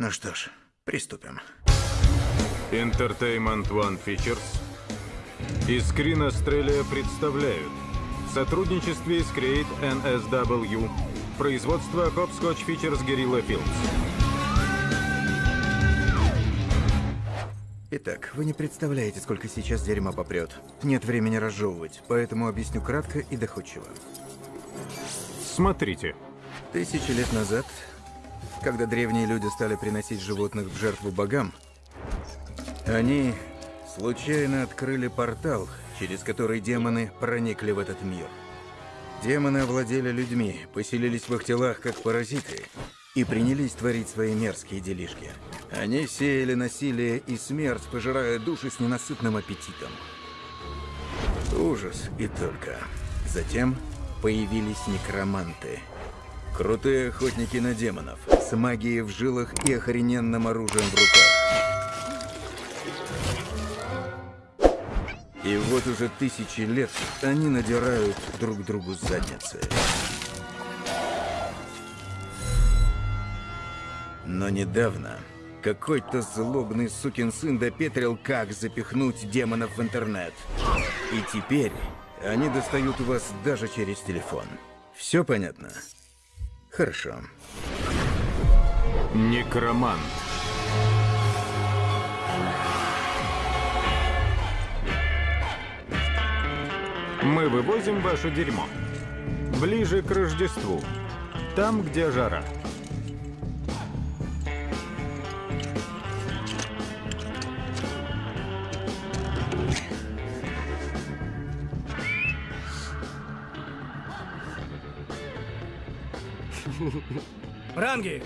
Ну что ж, приступим. Entertainment One Features и Screen Australia представляют в сотрудничестве с Create NSW производство Hopscotch Features Guerrilla Films. Итак, вы не представляете, сколько сейчас дерьма попрет. Нет времени разжевывать, поэтому объясню кратко и доходчиво. Смотрите. Тысячи лет назад, когда древние люди стали приносить животных в жертву богам, они случайно открыли портал, через который демоны проникли в этот мир. Демоны овладели людьми, поселились в их телах как паразиты и принялись творить свои мерзкие делишки. Они сеяли насилие и смерть, пожирая души с ненасытным аппетитом. Ужас и только. Затем появились некроманты. Крутые охотники на демонов, с магией в жилах и охрененным оружием в руках. И вот уже тысячи лет они надирают друг другу задницы. Но недавно какой-то злобный сукин сын допетрил, как запихнуть демонов в интернет. И теперь они достают вас даже через телефон. Все понятно? Хорошо. Некромант. Мы вывозим ваше дерьмо. Ближе к Рождеству. Там, где жара. Ранги!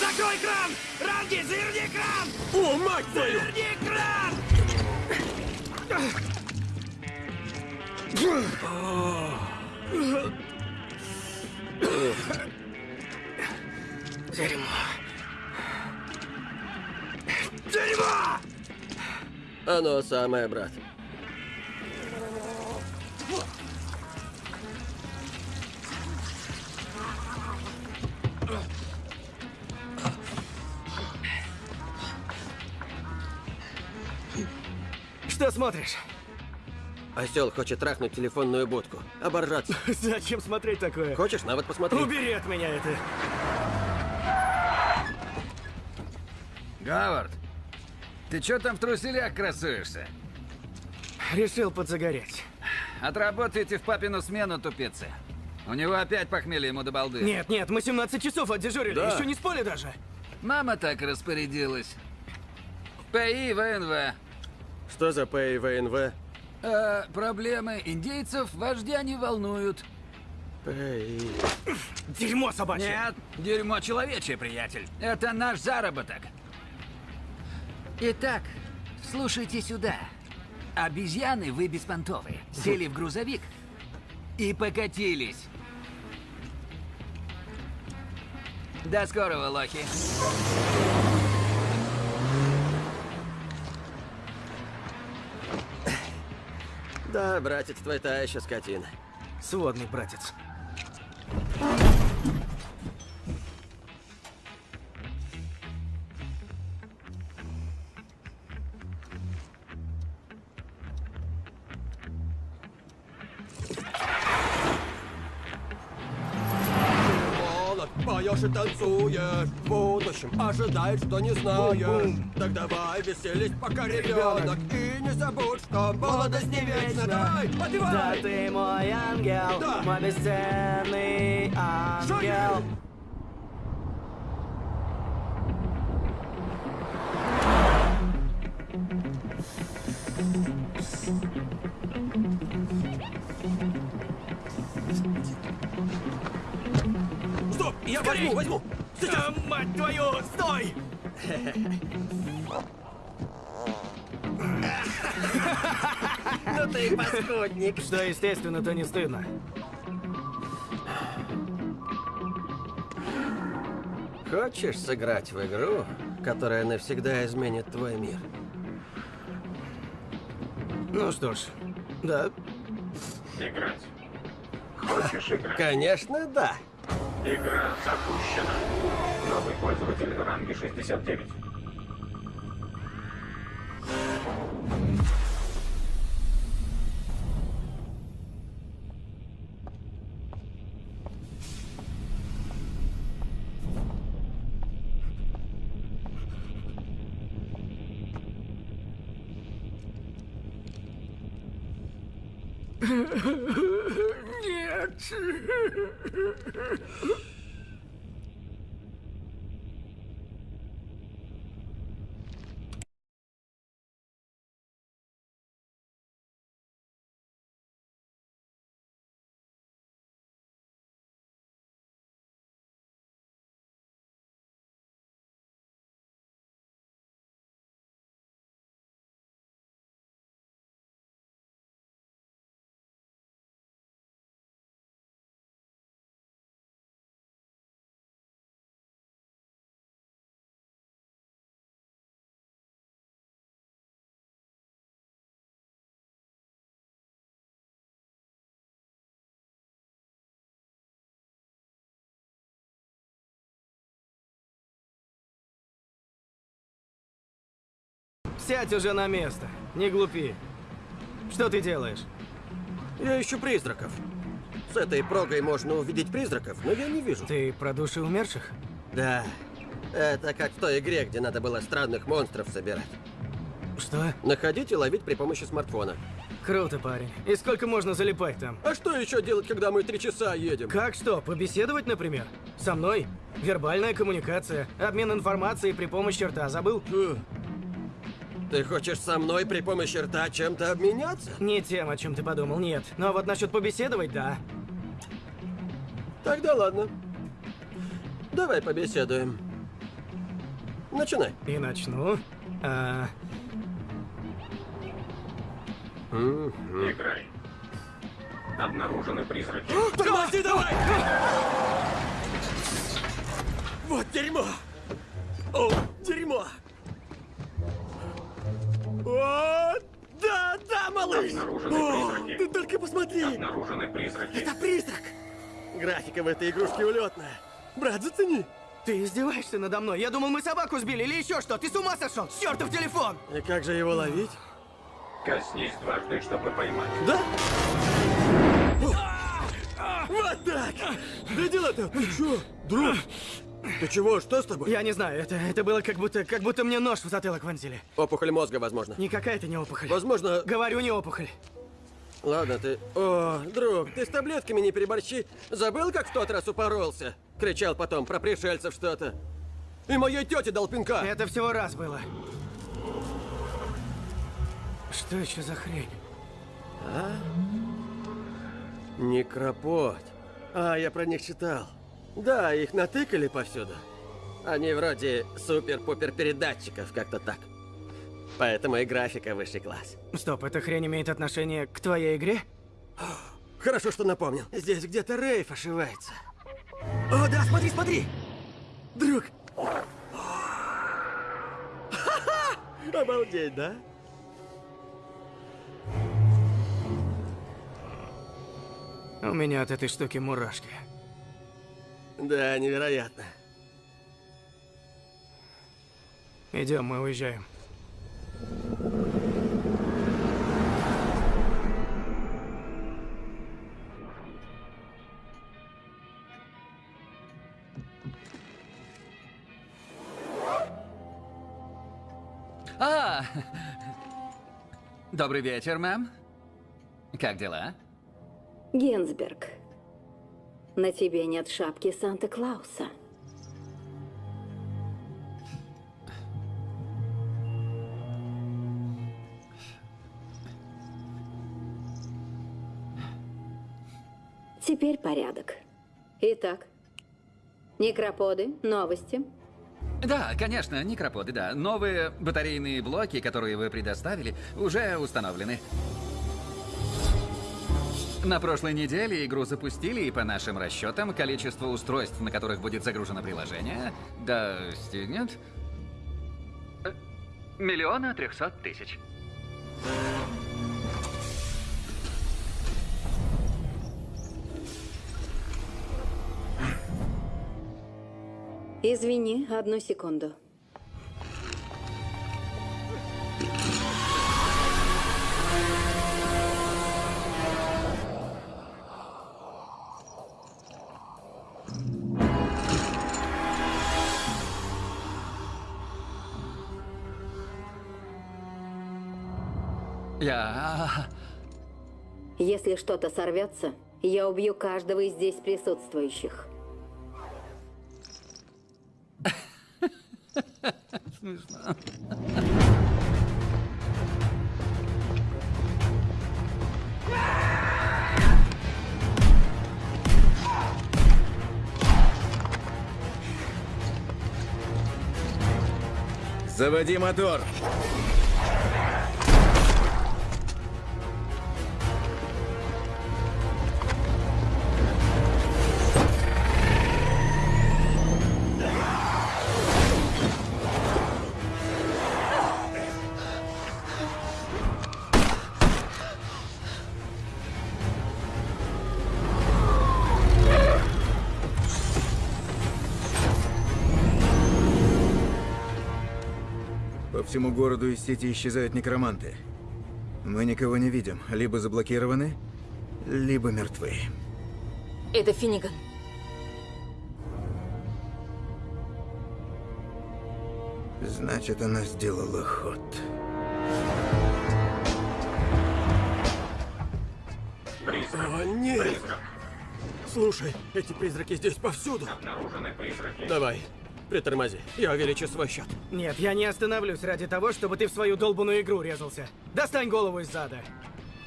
Закрой кран! Ранги, заверни кран! О, мать твою! Заверни кран! Дерьмо. Дерьмо! Оно самое, брат. Что смотришь? Осел хочет трахнуть телефонную будку. Оборжаться. Зачем смотреть такое? Хочешь, навод посмотри? Убери от меня это. Говард, ты чё там в труселях красуешься? Решил подзагореть. Отработайте в папину смену, тупицы. У него опять похмелье ему до балды. Нет, нет, мы 17 часов отдежурили, Да. еще не спали даже. Мама так распорядилась. ПИ ВНВ. Что за ПИВНВ? Э, проблемы индейцев вождя не волнуют. ПИ... Дерьмо собачье. Нет, дерьмо человечье, приятель. Это наш заработок. Итак, слушайте сюда. Обезьяны вы беспонтовые. Сели в грузовик и покатились. До скорого, лохи. Да, братец, твой та еще скотина. Сводный братец. Танцуешь В будущем ожидай, что не знаешь Так давай веселись, пока ребенок И не забудь, что молодость не вечна Давай, Да подевай! ты мой ангел, Да. мой бесценный ангел. Стоп! Я возьму, возьму! Да, мать твою, стой! Ну ты паскудник! Что естественно, то не стыдно. Хочешь сыграть в игру, которая навсегда изменит твой мир? Ну что ж, да. Играть. Хочешь играть? Конечно, да. Игра запущена. Новый пользователь ранге 69. 吃 Сядь уже на место. Не глупи. Что ты делаешь? Я ищу призраков. С этой прогой можно увидеть призраков, но я не вижу. Ты про души умерших? Да. Это как в той игре, где надо было странных монстров собирать. Что? Находить и ловить при помощи смартфона. Круто, парень. И сколько можно залипать там? А что еще делать, когда мы три часа едем? Как что, побеседовать, например? Со мной? Вербальная коммуникация, обмен информацией при помощи рта. Забыл? Ты хочешь со мной при помощи рта чем-то обменяться? Не тем, о чем ты подумал, нет. Но вот насчет побеседовать, да. Тогда ладно. Давай побеседуем. Начинай. И начну. А, Играй. Обнаружены призраки. Тормози давай! Вот дерьмо! О, дерьмо! О, да, да, малыш! Обнаружены О, призраки. ты только посмотри! Обнаружены призраки. Это призрак! Графика в этой игрушке улетная. Брат, зацени! ты издеваешься надо мной? Я думал, мы собаку сбили или еще что? Ты с ума сошел? Чертов телефон! И как же его ловить? Коснись дважды, чтобы поймать. Да? Вот так! Да дела-то! Ты чё, друг? Ты чего? Что с тобой? Я не знаю, это, это было как будто, как будто мне нож в затылок вонзили. Опухоль мозга, возможно. Никакая это не опухоль. Возможно... Говорю, не опухоль. Ладно, ты... О, друг, ты с таблетками не переборщи. Забыл, как в тот раз упоролся? Кричал потом про пришельцев что-то. И моей тете дал пинка. Это всего раз было. Что еще за хрень? Некропот. А, я про них читал. Да, их натыкали повсюду. Они вроде супер-пупер передатчиков, как-то так. Поэтому и графика высший класс. Стоп, эта хрень имеет отношение к твоей игре? Хорошо, что напомнил. Здесь где-то Рейф ошивается. О, да, смотри, смотри! Друг! Обалдеть, да? У меня от этой штуки мурашки. Да, невероятно. Идем, мы уезжаем. А! Добрый вечер, мэм. Как дела? Генсберг, на тебе нет шапки Санта-Клауса. Теперь порядок. Итак, некроподы, новости. Да, конечно, некроподы, да. Новые батарейные блоки, которые вы предоставили, уже установлены. На прошлой неделе игру запустили, и по нашим расчетам, количество устройств, на которых будет загружено приложение, достигнет... Э, миллиона трехсот тысяч. Извини, одну секунду. Если что-то сорвется, я убью каждого из здесь присутствующих. Заводи мотор! Всему городу из сети исчезают некроманты. Мы никого не видим. Либо заблокированы, либо мертвы. Это Финниган. Значит, она сделала ход. Призрак. О, нет! Призрак. Слушай, эти призраки здесь повсюду. Обнаружены призраки. Давай, притормози. Я увеличу свой счет. Нет, я не остановлюсь ради того, чтобы ты в свою долбанную игру резался. Достань голову из зада.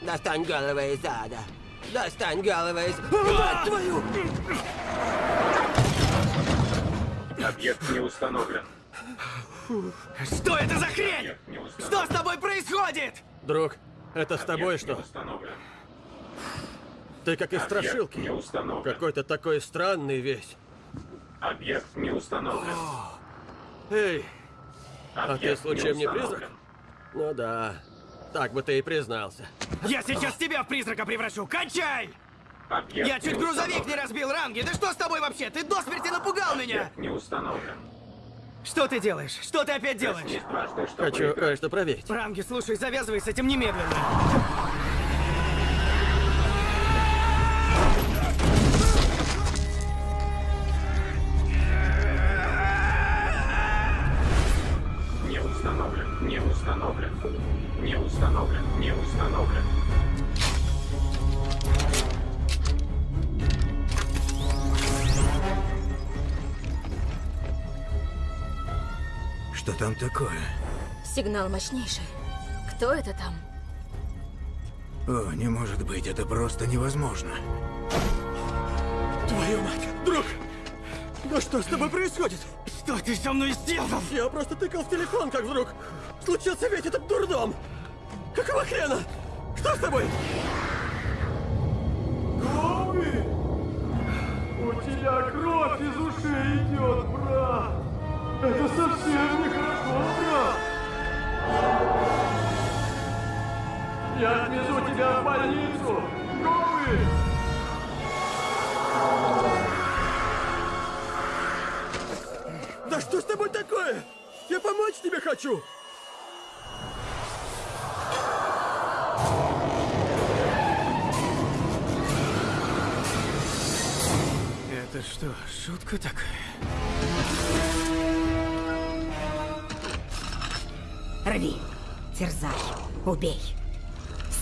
Достань голову из ада. Достань голову из... Мать твою! Объект не установлен. Что это за хрень? Что с тобой происходит? Друг, это с тобой что? установлен. Ты как из страшилки. Какой-то такой странный весь. Объект не установлен. Эй, а ты Объект случаем не призрак? Ну да. Так бы ты и признался. Я сейчас тебя в призрака превращу. Кончай! Объект Я чуть не грузовик не разбил, Ранги. Да что с тобой вообще? Ты до смерти напугал меня. Объект не установлен. Что ты делаешь? Что ты опять делаешь? Чтобы Хочу кое-что проверить. Ранги, слушай, завязывай с этим немедленно. Установлен. Не установлен. Что там такое? Сигнал мощнейший. Кто это там? О, не может быть, это просто невозможно. Твою мать! Друг! Да что с тобой происходит? Что ты со мной сделал? Я просто тыкал в телефон, как вдруг случился весь этот дурдом! Какого хрена? Что с тобой? Гоуи! У тебя кровь из ушей идет, брат! Это совсем нехорошо, брат! Я отвезу тебя в больницу! Гоуи! Да что с тобой такое? Я помочь тебе хочу! Это что, шутка такая? Рви, терзай, убей,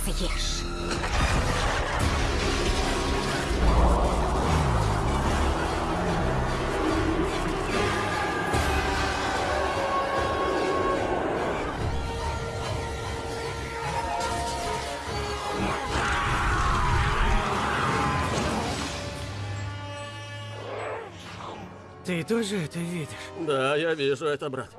съешь. Тоже это видишь? Да, я вижу это, брат.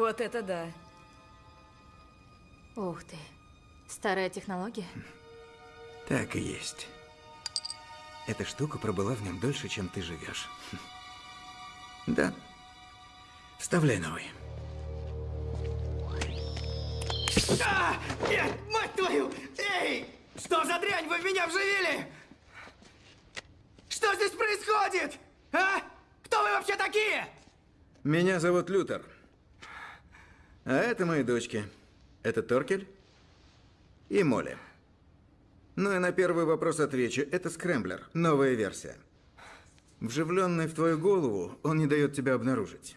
Вот это да. Ух ты. Старая технология? Так и есть. Эта штука пробыла в нем дольше, чем ты живешь. Да. Вставляй новый. А! Нет, мать твою! Эй! Что за дрянь вы в меня вживили? Что здесь происходит? А? Кто вы вообще такие? Меня зовут Лютер. А это мои дочки. Это Торкель и Молли. Ну и на первый вопрос отвечу. Это Скрэмблер, новая версия. Вживленный в твою голову, он не дает тебя обнаружить.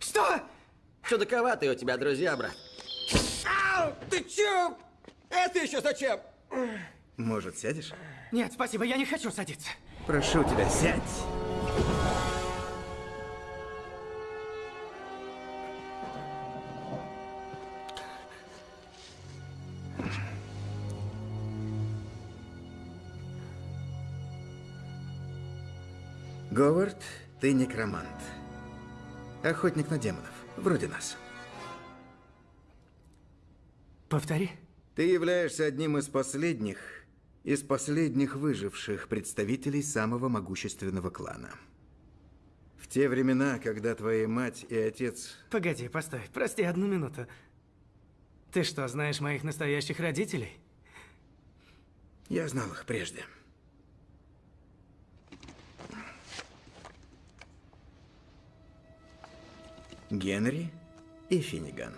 Что? Чудаковатые у тебя друзья, брат. Ау! Ты чё? Это еще зачем? Может, сядешь? Нет, спасибо, я не хочу садиться. Прошу тебя, сядь. Говард, ты некромант. Охотник на демонов, вроде нас. Повтори. Ты являешься одним из последних, из последних выживших представителей самого могущественного клана. В те времена, когда твоя мать и отец... Погоди, постой, прости одну минуту. Ты что, знаешь моих настоящих родителей? Я знал их прежде. Генри и Финниган.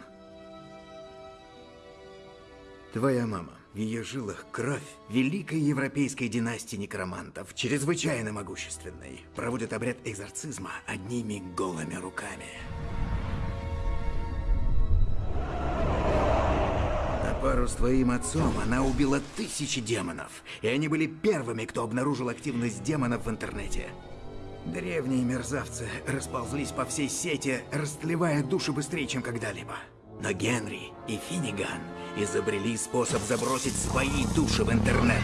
Твоя мама, в ее жилах кровь великой европейской династии некромантов, чрезвычайно могущественной, проводит обряд экзорцизма одними голыми руками. На пару с твоим отцом она убила тысячи демонов, и они были первыми, кто обнаружил активность демонов в интернете. Древние мерзавцы расползлись по всей сети, растлевая души быстрее, чем когда-либо. Но Генри и Финниган изобрели способ забросить свои души в интернет.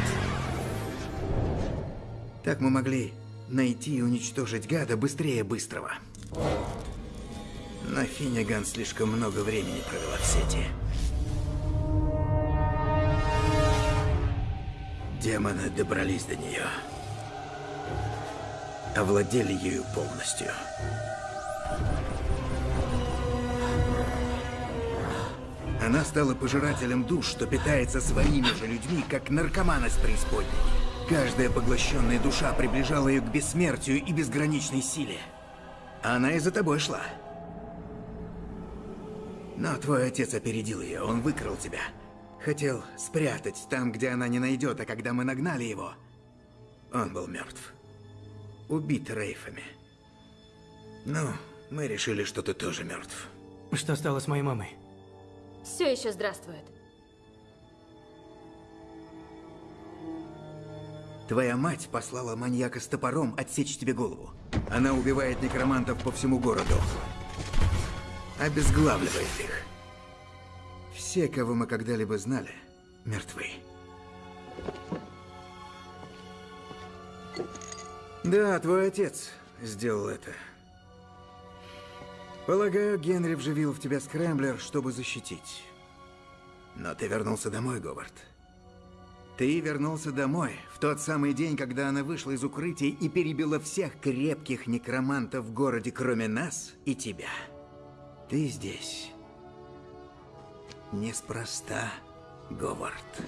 Так мы могли найти и уничтожить гада быстрее быстрого. Но Финниган слишком много времени провела в сети. Демоны добрались до нее. Овладели ею полностью. Она стала пожирателем душ, что питается своими же людьми, как наркоман из преисподней. Каждая поглощенная душа приближала ее к бессмертию и безграничной силе. Она и за тобой шла. Но твой отец опередил ее, он выкрал тебя. Хотел спрятать там, где она не найдет, а когда мы нагнали его, он был мертв. Убит рейфами. Ну, мы решили, что ты тоже мертв. Что стало с моей мамой? Все еще здравствует. Твоя мать послала маньяка с топором отсечь тебе голову. Она убивает некромантов по всему городу. Обезглавливает их. Все, кого мы когда-либо знали, мертвы. Да, твой отец сделал это. Полагаю, Генри вживил в тебя скрэмблер, чтобы защитить. Но ты вернулся домой, Говард. Ты вернулся домой в тот самый день, когда она вышла из укрытия и перебила всех крепких некромантов в городе, кроме нас и тебя. Ты здесь. Неспроста, Говард.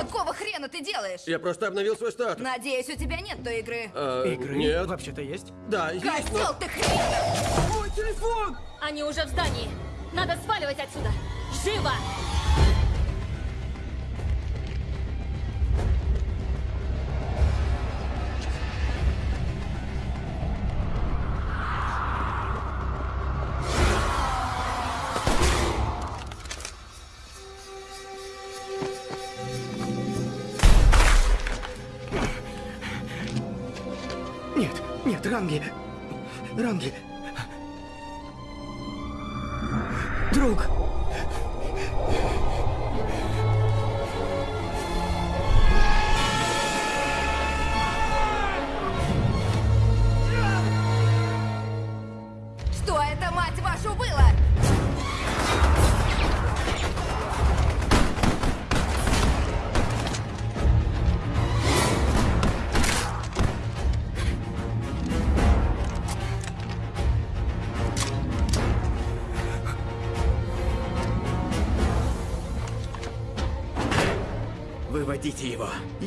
Какого хрена ты делаешь? Я просто обновил свой статус. Надеюсь, у тебя нет той игры. А, Игры Нет. вообще-то есть. Да, есть, Козел но... ты хрен! Мой телефон! Они уже в здании. Надо сваливать отсюда. Живо!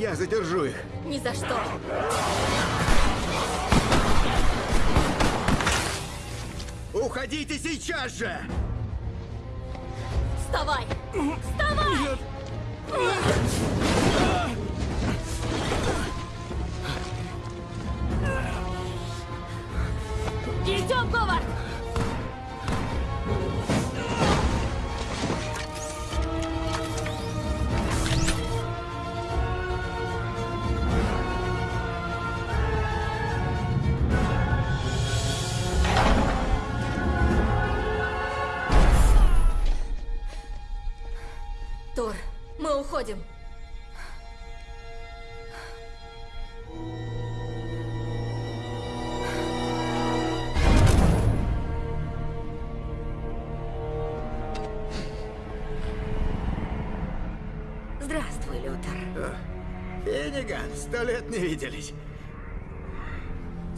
Я задержу их. Ни за что. Уходите сейчас же! Сто лет не виделись.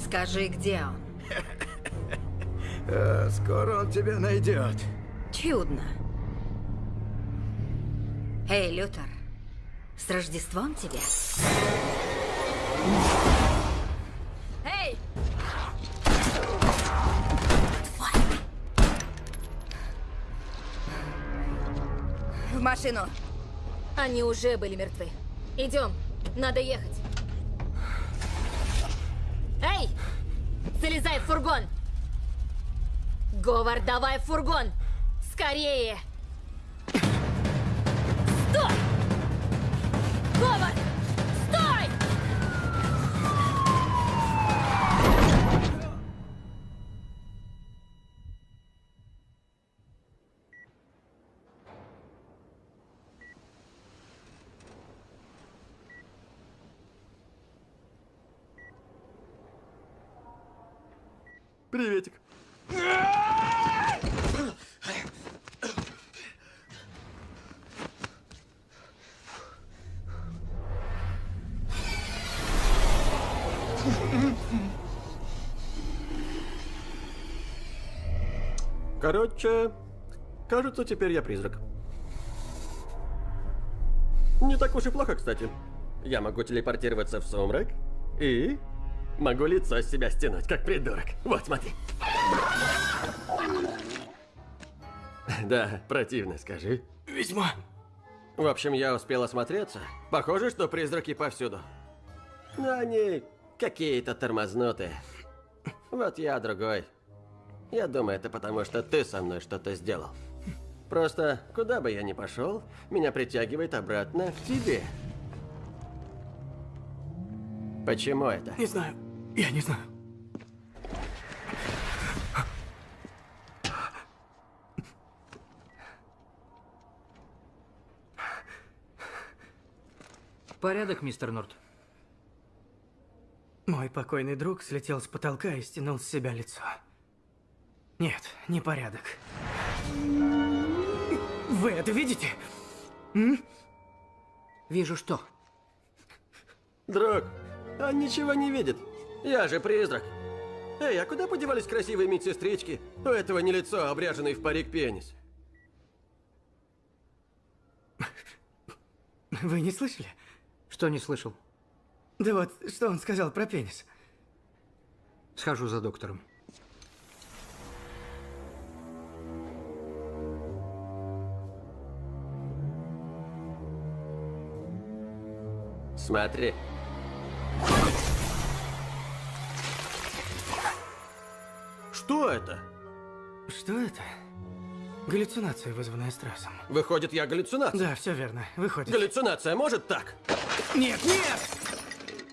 Скажи, где он? Э, скоро он тебя найдет. Чудно. Эй, Лютер, с Рождеством тебя? Эй! В машину. Они уже были мертвы. Идем, надо ехать. Эй! Залезай в фургон! Говард, давай фургон! Скорее! Стой! Говард! Стой! Приветик. Короче, кажется, теперь я призрак. Не так уж и плохо, кстати. Я могу телепортироваться в сумрак и могу лицо с себя стянуть, как придурок. Вот, смотри. Да, противно, скажи. Весьма. В общем, я успел осмотреться. Похоже, что призраки повсюду. Но они какие-то тормознутые. Вот я другой. Я думаю, это потому, что ты со мной что-то сделал. Просто, куда бы я ни пошел, меня притягивает обратно к тебе. Почему это? Не знаю. Я не знаю. Порядок, мистер Норт. Мой покойный друг слетел с потолка и стянул с себя лицо. Нет, непорядок. Вы это видите? М? Вижу что. Друг, он ничего не видит. Я же призрак. Эй, а куда подевались красивые медсестрички? У этого не лицо, а обряженный в парик пенис. Вы не слышали? Что не слышал? Да вот, что он сказал про пенис? Схожу за доктором. Смотри. Что это? Что это? Галлюцинация, вызванная стрессом. Выходит, я галлюцинация? Да, все верно. Выходит. Галлюцинация может так? Нет, нет!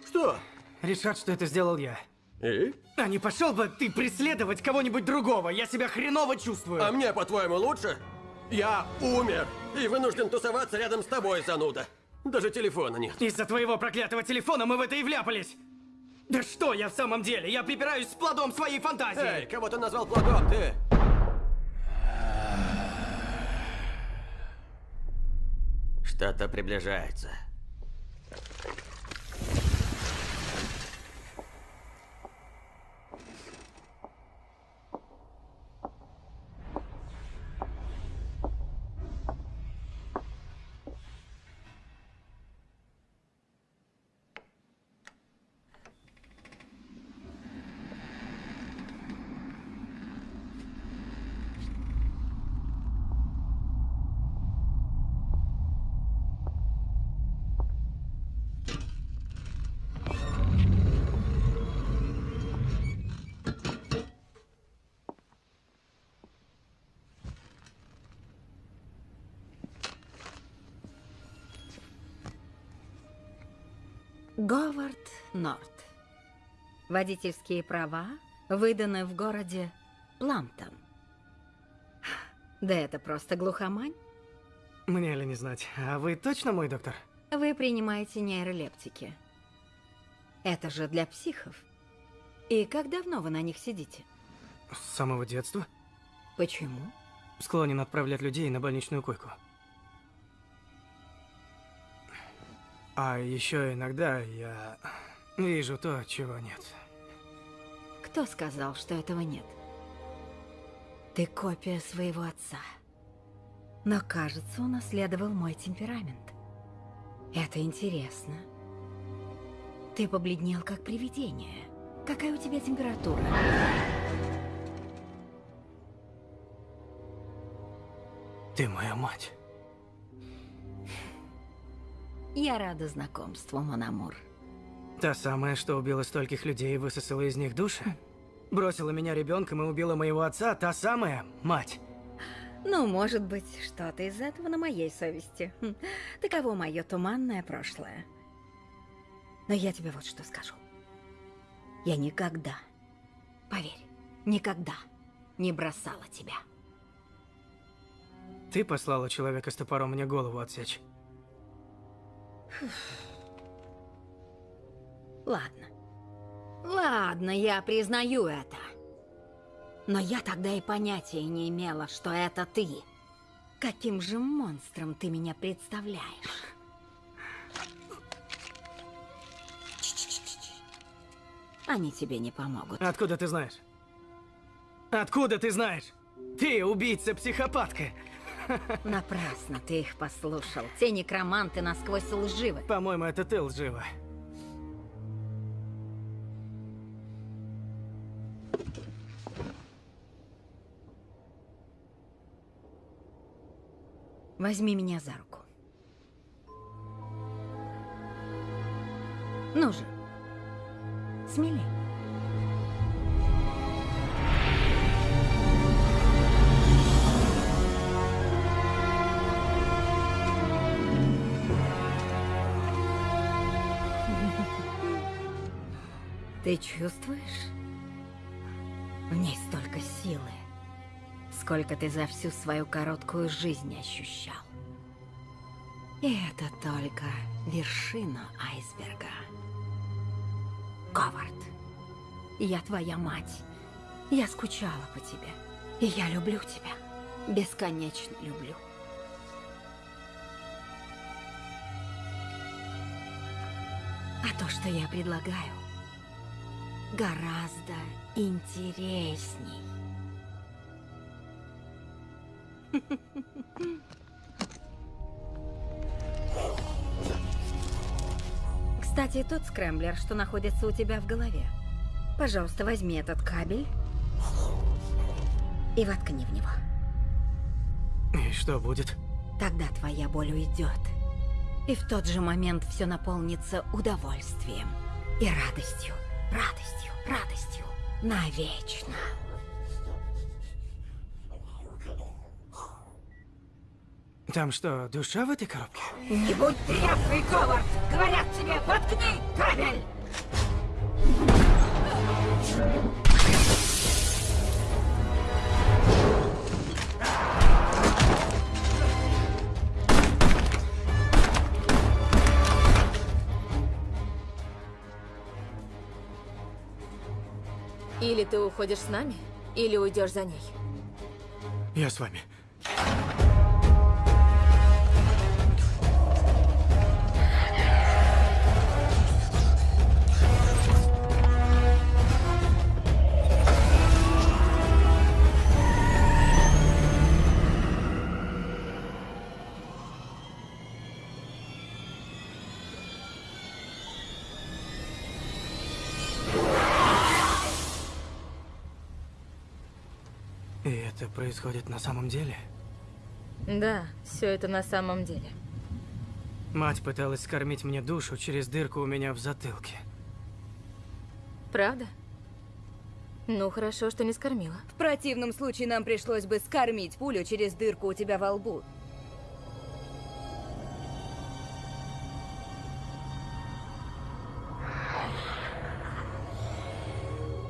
Что? Решат, что это сделал я. И? А не пошел бы ты преследовать кого-нибудь другого? Я себя хреново чувствую. А мне, по-твоему, лучше? Я умер и вынужден тусоваться рядом с тобой, зануда. Даже телефона нет. Из-за твоего проклятого телефона мы в это и вляпались. Да что я в самом деле? Я припираюсь с плодом своей фантазии. Эй, кого ты назвал плодом, ты? Что-то приближается. Говард Норт. Водительские права выданы в городе Пламптон. Да это просто глухомань. Мне ли не знать. А вы точно мой доктор? Вы принимаете нейролептики. Это же для психов. И как давно вы на них сидите? С самого детства. Почему? Склонен отправлять людей на больничную койку. А еще иногда я вижу то, чего нет. Кто сказал, что этого нет? Ты копия своего отца. Но, кажется, унаследовал мой темперамент. Это интересно. Ты побледнел, как привидение. Какая у тебя температура? Ты моя мать. Я рада знакомству, Монамур. Та самая, что убила стольких людей и высосала из них души? Бросила меня ребенком и убила моего отца, та самая мать. Ну, может быть, что-то из этого на моей совести. Хм, Таково мое туманное прошлое. Но я тебе вот что скажу. Я никогда, поверь, никогда не бросала тебя. Ты послала человека с топором мне голову отсечь. Ладно. Ладно, я признаю это. Но я тогда и понятия не имела, что это ты. Каким же монстром ты меня представляешь? Они тебе не помогут. Откуда ты знаешь? Откуда ты знаешь? Ты убийца-психопатка. Напрасно ты их послушал. Те некроманты насквозь лживы. По-моему, это ты лжива. Возьми меня за руку. Ну же, смелей. Ты чувствуешь? В ней столько силы, сколько ты за всю свою короткую жизнь ощущал. И это только вершина айсберга. Говард, я твоя мать. Я скучала по тебе. И я люблю тебя. Бесконечно люблю. А то, что я предлагаю, гораздо интересней. Кстати, тот скрэмблер, что находится у тебя в голове. Пожалуйста, возьми этот кабель и воткни в него. И что будет? Тогда твоя боль уйдет. И в тот же момент все наполнится удовольствием и радостью, радостью, радостью. Навечно. Там что, душа в этой коробке? Не будь тряпкой, Говард! Говорят тебе, воткни кабель! Или ты уходишь с нами, или уйдешь за ней. Я с вами. Происходит на самом деле? Да, все это на самом деле. Мать пыталась скормить мне душу через дырку у меня в затылке. Правда? Ну, хорошо, что не скормила. В противном случае нам пришлось бы скормить пулю через дырку у тебя во лбу.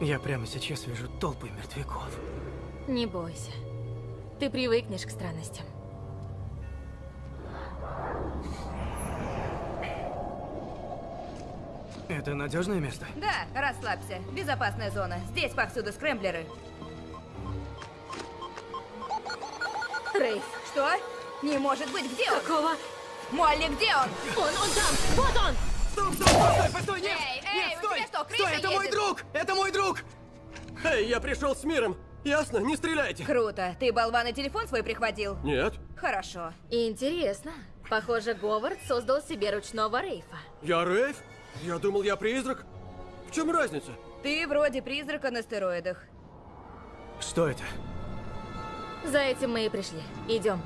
Я прямо сейчас вижу толпы мертвяков. Не бойся. Ты привыкнешь к странностям. Это надежное место? Да, расслабься. Безопасная зона. Здесь повсюду скрэмблеры. Рейс. Что? Не может быть, где он? Какого? Молли, где он? Он, он там! Вот он! Стоп, стоп, стой, постой, нет! Эй, эй, нет, у стой! тебя что, крыша стой, это мой едет? друг! Это мой друг! Эй, я пришел с миром. Ясно? Не стреляйте. Круто. Ты болван и телефон свой прихватил? Нет, Хорошо. Интересно. Похоже, Говард создал себе ручного Рейфа. я Рейв. Я думал, я призрак. В чем разница? Ты вроде призрака на стероидах. Что это? За этим мы и пришли. Идем.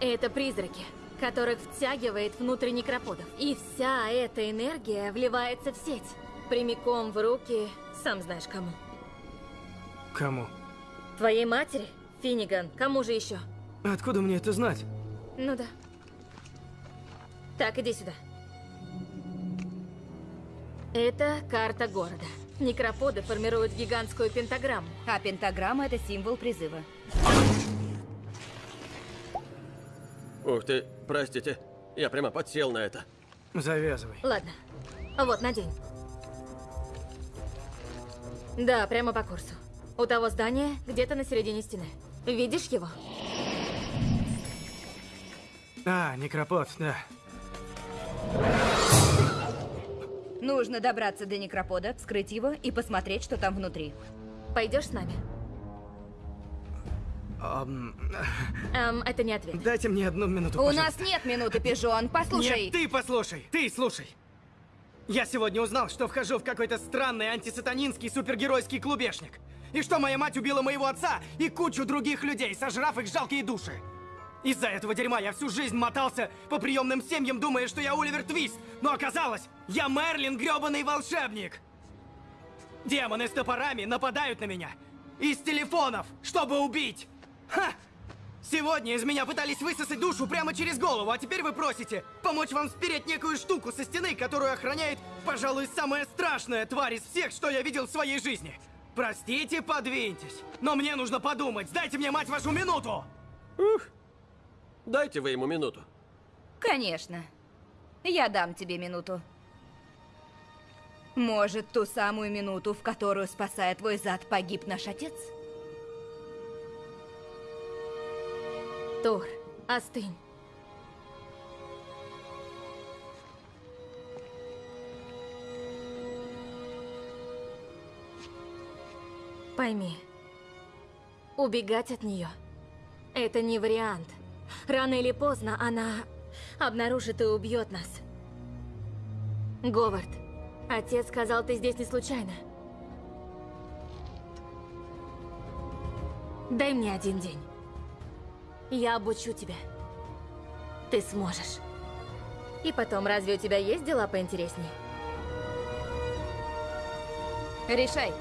Это призраки, которых втягивает внутрь некроподов. И вся эта энергия вливается в сеть. Прямиком в руки, сам знаешь кому. Кому? Твоей матери? Финниган. Кому же еще? Откуда мне это знать? Ну да. Так, иди сюда. Это карта города. Некроподы формируют гигантскую пентаграмму. А пентаграмма — это символ призыва. Ух ты, простите. Я прямо подсел на это. Завязывай. Ладно. Вот, надень. Да, прямо по курсу. У того здания где-то на середине стены. Видишь его? А, некропод, да. Нужно добраться до некропода, вскрыть его и посмотреть, что там внутри. Пойдешь с нами? Эм, это не ответ. дайте мне одну минуту, У пожалуйста. нас нет минуты, пижон. Послушай. Нет, ты послушай, ты слушай. Я сегодня узнал, что вхожу в какой-то странный антисатанинский супергеройский клубешник. И что моя мать убила моего отца и кучу других людей, сожрав их жалкие души. Из-за этого дерьма я всю жизнь мотался по приемным семьям, думая, что я Оливер Твист. Но оказалось, я Мерлин грёбаный волшебник. Демоны с топорами нападают на меня. Из телефонов, чтобы убить. Ха! Сегодня из меня пытались высосать душу прямо через голову, а теперь вы просите помочь вам спереть некую штуку со стены, которую охраняет, пожалуй, самая страшная тварь из всех, что я видел в своей жизни. Простите, подвиньтесь. Но мне нужно подумать. Дайте мне, мать вашу, минуту! Ух. Дайте вы ему минуту. Конечно. Я дам тебе минуту. Может, ту самую минуту, в которую, спасая твой зад, погиб наш отец? Тор, остынь. Пойми, убегать от нее – это не вариант. Рано или поздно она обнаружит и убьет нас. Говард, отец сказал, ты здесь не случайно. Дай мне один день. Я обучу тебя. Ты сможешь. И потом, разве у тебя есть дела поинтереснее? Решай.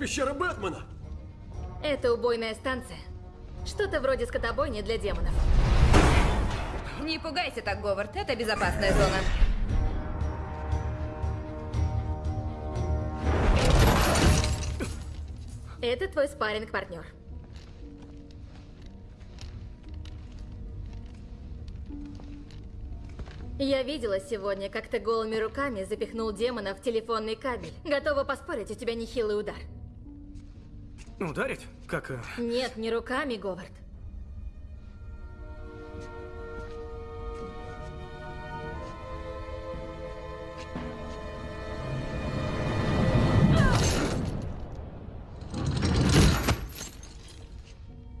Пещера Бэтмена! Это убойная станция. Что-то вроде скотобойни для демонов. Не пугайся так, Говард, это безопасная зона. Это твой спарринг-партнер. Я видела сегодня, как ты голыми руками запихнул демона в телефонный кабель. Готова поспорить, у тебя нехилый удар. Ударить? Как... э, Нет, не руками, Говард.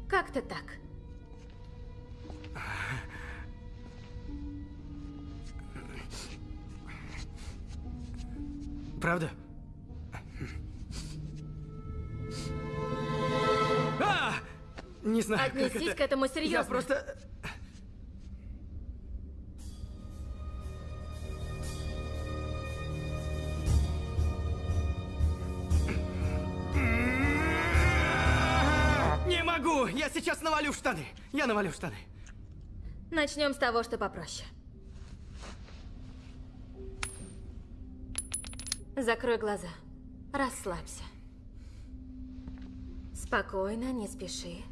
Как-то так. Правда? Не знаю, Отнесись это. к этому Я серьезно. просто... Не могу! Я сейчас навалю штаны! Я навалю штаны. Начнем с того, что попроще. Закрой глаза. Расслабься. Спокойно, не спеши.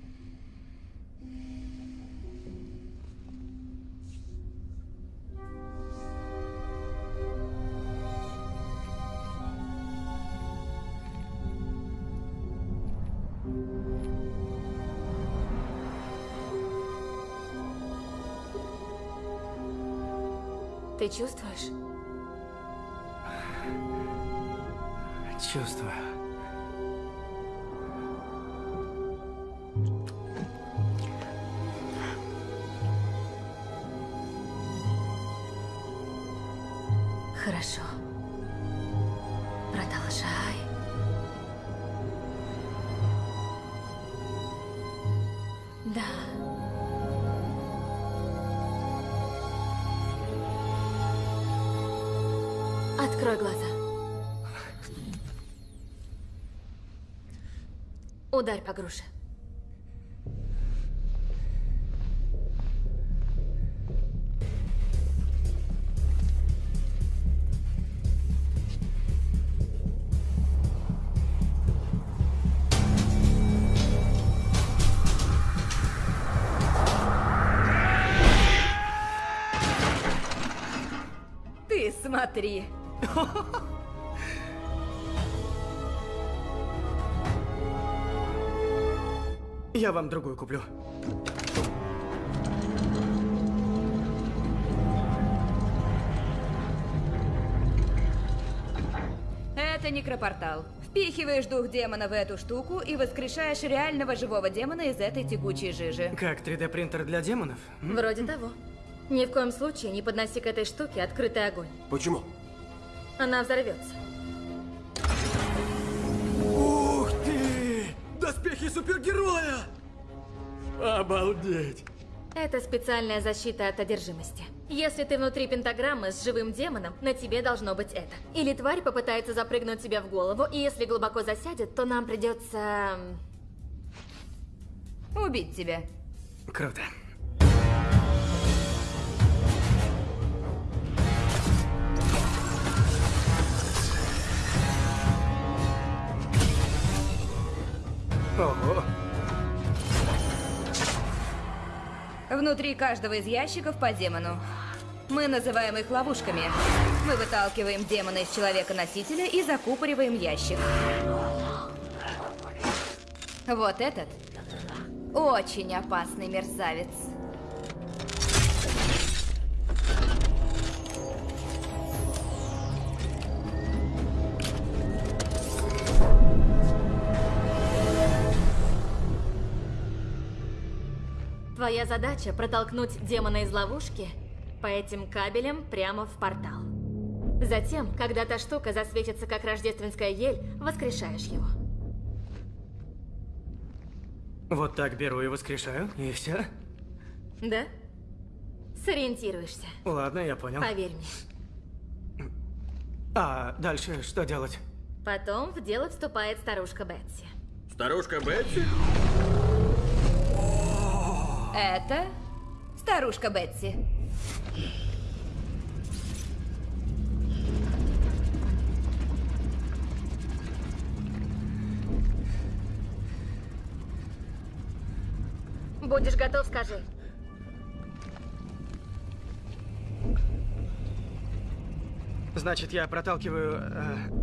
Ты чувствуешь? Чувствую. Ударь по груше. Ты смотри. Я вам другую куплю. Это некропортал. Впихиваешь дух демона в эту штуку и воскрешаешь реального живого демона из этой тягучей жижи. Как 3D принтер для демонов? Вроде того. Ни в коем случае не подноси к этой штуке открытый огонь. Почему? Она взорвется. Доспехи супергероя! Обалдеть! Это специальная защита от одержимости. Если ты внутри пентаграммы с живым демоном, на тебе должно быть это. Или тварь попытается запрыгнуть тебе в голову, и если глубоко засядет, то нам придется... Убить тебя. Круто. Внутри каждого из ящиков по демону. Мы называем их ловушками. Мы выталкиваем демона из человека-носителя и закупориваем ящик. Вот этот очень опасный мерзавец. Твоя задача протолкнуть демона из ловушки по этим кабелям прямо в портал. Затем, когда та штука засветится как рождественская ель, воскрешаешь его. Вот так беру и воскрешаю, и все. Да? Сориентируешься. Ладно, я понял. Поверь мне. А дальше что делать? Потом в дело вступает старушка Бетси. Старушка Бетси? Это старушка Бетси. Будешь готов, скажи. Значит, я проталкиваю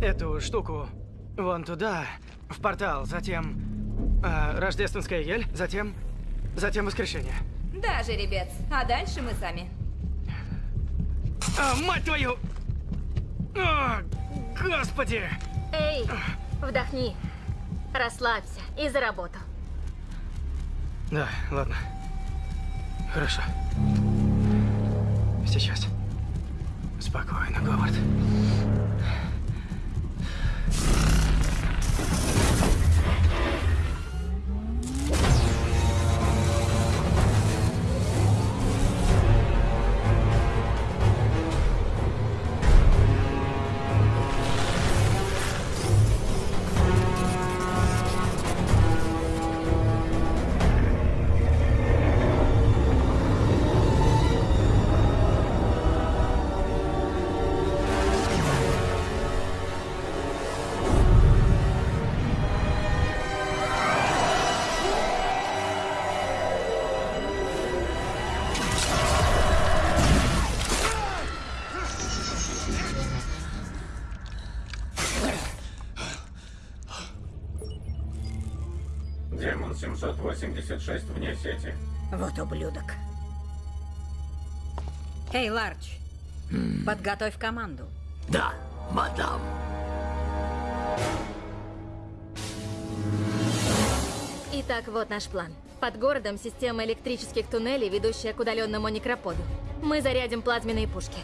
э, эту штуку вон туда, в портал, затем э, рождественская ель, затем, затем воскрешение. Да, жеребец. А дальше мы сами. А, мать твою! О, господи! Эй, вдохни. Расслабься и за работу. Да, ладно. Хорошо. Сейчас. Спокойно, Говард. 786 вне сети. Вот ублюдок. Эй, Ларч, подготовь команду. Да, мадам. Итак, вот наш план. Под городом система электрических туннелей, ведущая к удаленному некроподу. Мы зарядим плазменные пушки.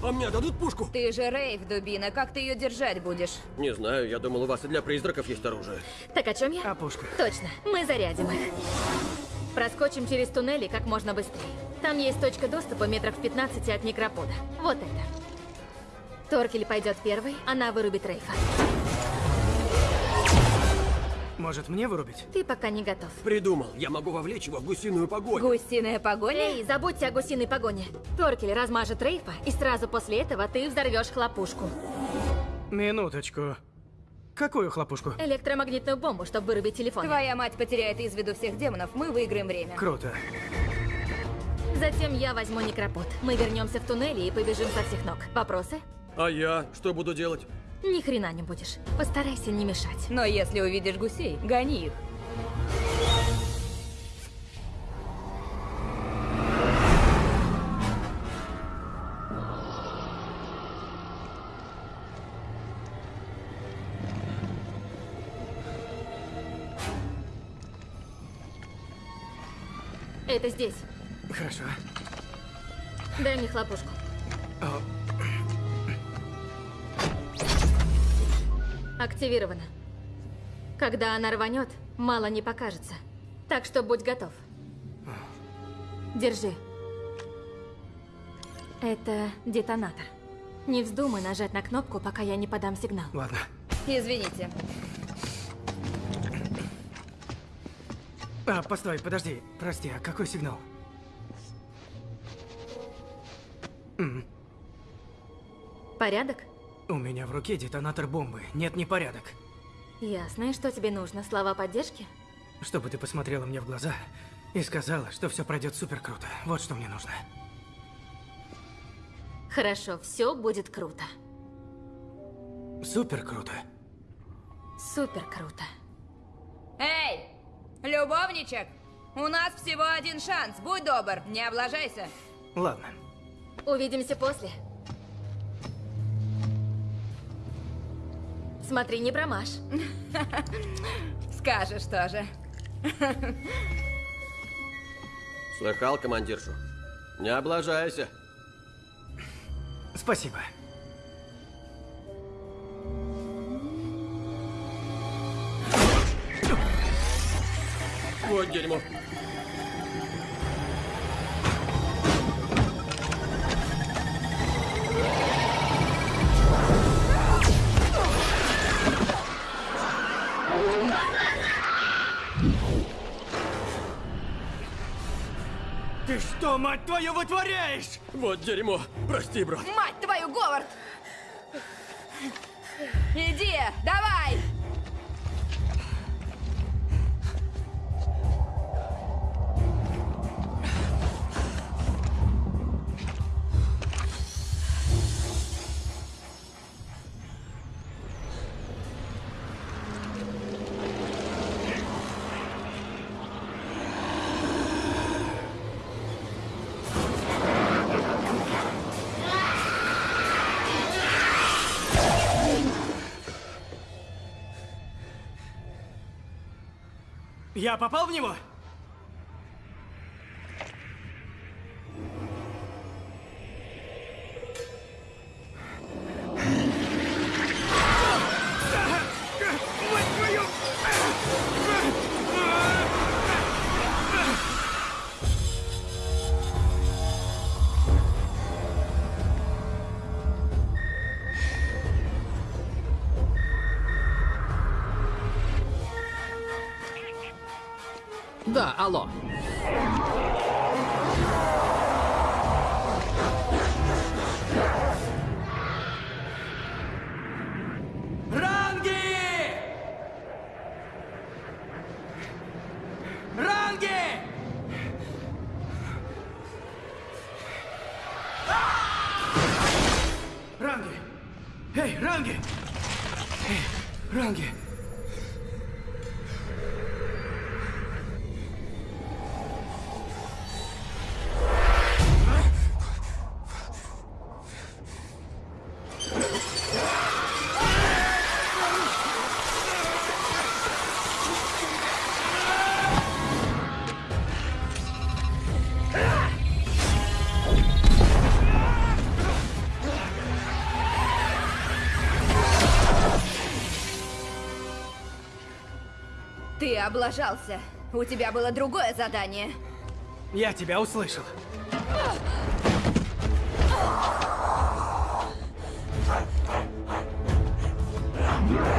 А мне дадут пушку? Ты же Рейв, дубина. Как ты ее держать будешь? Не знаю, я думал, у вас и для призраков есть оружие. Так о чем я? О пушках. Точно, мы зарядим их. Проскочим через туннели как можно быстрее. Там есть точка доступа метрах в 15 от некропода. Вот это. Торкель пойдет первый, она вырубит Рейфа. Может, мне вырубить? Ты пока не готов. Придумал, я могу вовлечь его в гусиную погоню. Гусиная погоня? Эй, забудьте о гусиной погоне. Торкель размажет Рейфа, и сразу после этого ты взорвешь хлопушку. Минуточку. Какую хлопушку? Электромагнитную бомбу, чтобы вырубить телефон. Твоя мать потеряет из виду всех демонов, мы выиграем время. Круто. Затем я возьму некропод. Мы вернемся в туннели и побежим со всех ног. Вопросы? А я что буду делать? Ни хрена не будешь. Постарайся не мешать. Но если увидишь гусей, гони их. Это здесь. Хорошо. Дай мне хлопушку. О, Активировано. Когда она рванет, мало не покажется. Так что будь готов. Держи. Это детонатор. Не вздумай нажать на кнопку, пока я не подам сигнал. ладно. Извините. А, постой, подожди. Прости, а какой сигнал? Порядок? У меня в руке детонатор бомбы. Нет, не порядок. Ясно. И что тебе нужно? Слова поддержки? Чтобы ты посмотрела мне в глаза и сказала, что все пройдет супер круто. Вот что мне нужно. Хорошо, все будет круто. Супер круто. Супер круто. Эй, любовничек! У нас всего один шанс. Будь добр, не облажайся. Ладно. Увидимся после. Смотри, не промажь. Скажешь тоже. Слыхал командиршу? Не облажайся. Спасибо. Вот дерьмо. Ты что, мать твою, вытворяешь? Вот дерьмо. Прости, брат. Мать твою, Говард! Иди, давай! Я попал в него? Эй, Ранги! Эй, Ранги! Облажался. У тебя было другое задание. Я тебя услышал. Дерьмо.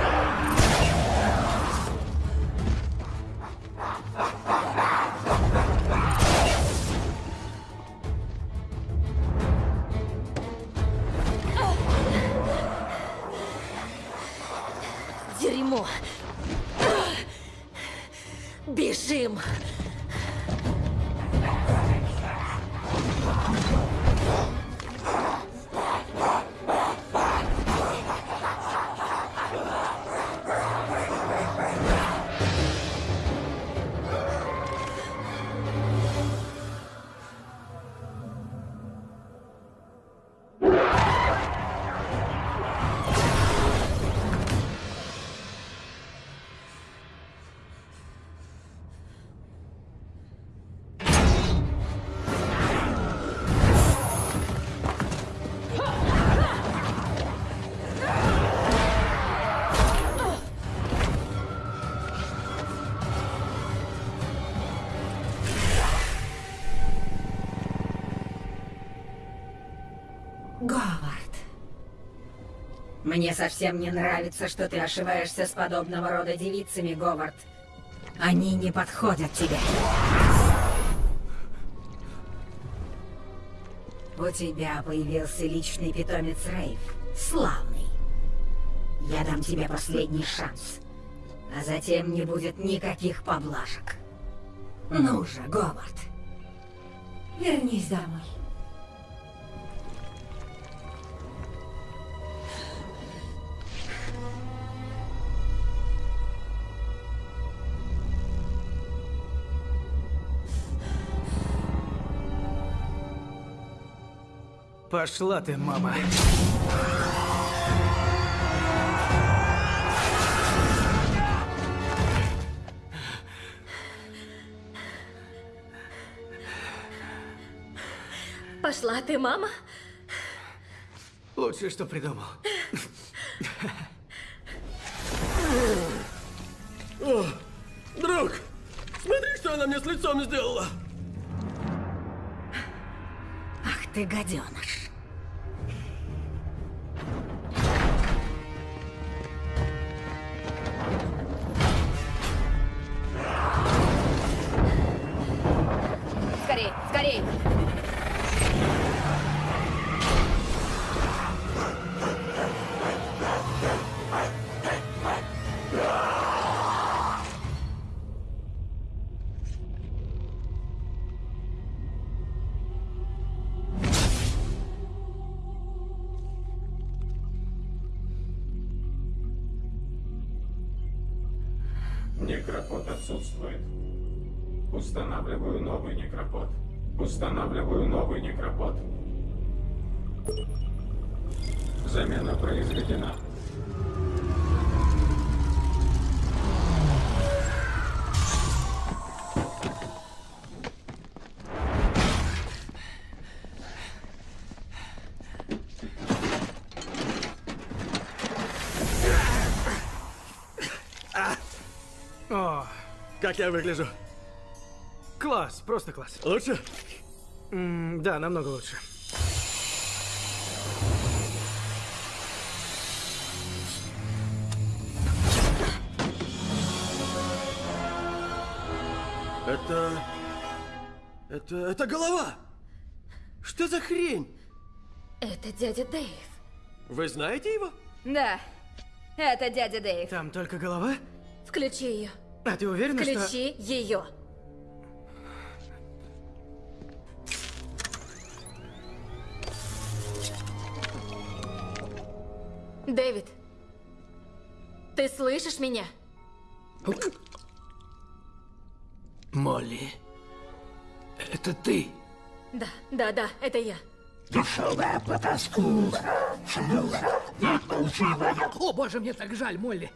Мне совсем не нравится, что ты ошиваешься с подобного рода девицами, Говард. Они не подходят тебе. У тебя появился личный питомец Рейв. Славный. Я дам тебе последний шанс. А затем не будет никаких поблажек. Ну же, Говард. Вернись домой. Пошла ты, мама. Пошла ты, мама. Лучшее, что придумал. О, друг, смотри, что она мне с лицом сделала. Ах ты гаденыш. Я выгляжу? класс, просто класс. Лучше? М, да, намного лучше. Это... Это... Это голова! Что за хрень? Это дядя Дэйв. Вы знаете его? Да, это дядя Дэйв. Там только голова? Включи ее. А ты уверена, что... Включи ее. Дэвид, ты слышишь меня? Молли, это ты? Да, да, да, это я. Дешевая потаскуха. О, боже, мне так жаль, Молли.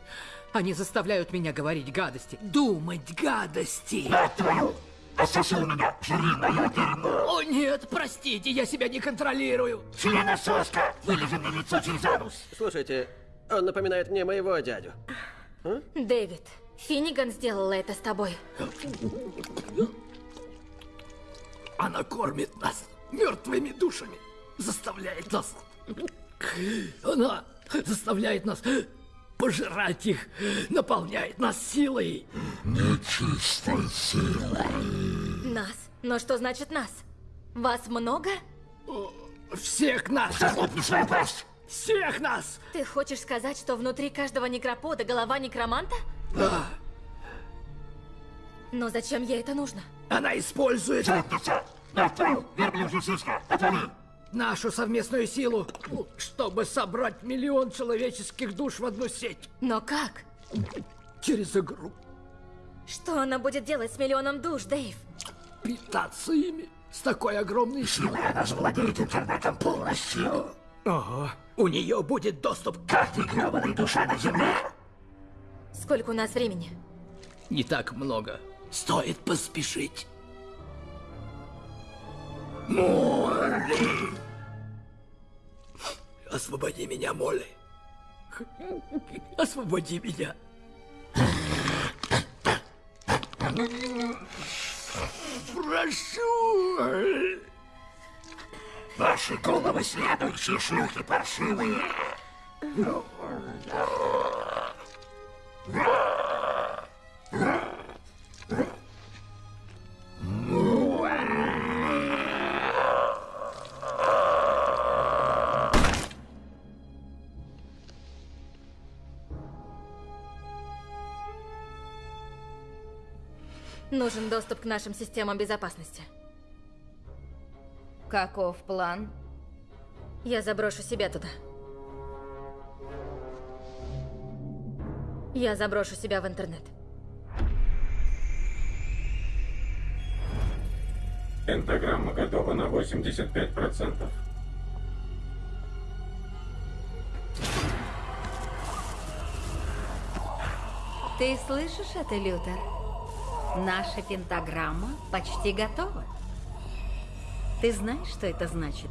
Они заставляют меня говорить гадости. Думать гадости. Твою! Пососи у меня, жри мое дерьмо! О, нет, простите, я себя не контролирую. Членососка! Вылези мне лицо через анус! Слушайте, он напоминает мне моего дядю. Дэвид, Финниган сделала это с тобой. Она кормит нас мертвыми душами. Заставляет нас... Она заставляет нас пожирать их, наполняет нас силой. Нечистой силой. Нас? Но что значит нас? Вас много? Всех нас! Захлопни свою пасть! Всех нас! Ты хочешь сказать, что внутри каждого некропода голова некроманта? Да. Но зачем ей это нужно? Она использует... Задница! Мать твою, верблюжья сиська! Отвали! Нашу совместную силу, чтобы собрать миллион человеческих душ в одну сеть. Но как? Через игру. Что она будет делать с миллионом душ, Дэйв? Питаться ими с такой огромной силой. Она завладеет интернетом полностью. Ого. У нее будет доступ к каждой гребаной душе на Земле. Сколько у нас времени? Не так много. Стоит поспешить. Молли! Освободи меня, Молли. Освободи меня. Прошу! Ваши головы следующие шлюхи паршивые. Нужен доступ к нашим системам безопасности. Каков план? Я заброшу себя туда. Я заброшу себя в интернет. Пентаграмма готова на 85%. Ты слышишь это, Лютер? Наша пентаграмма почти готова. Ты знаешь, что это значит?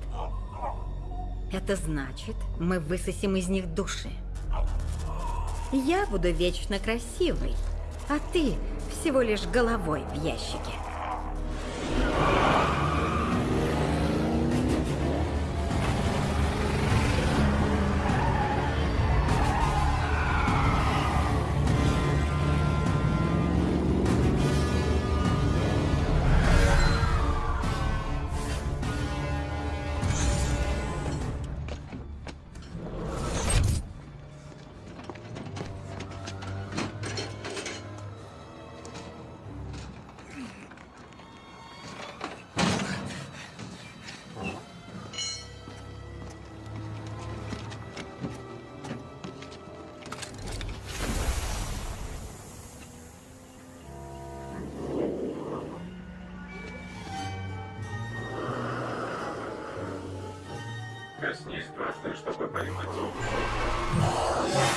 Это значит, мы высосим из них души. Я буду вечно красивой, а ты всего лишь головой в ящике.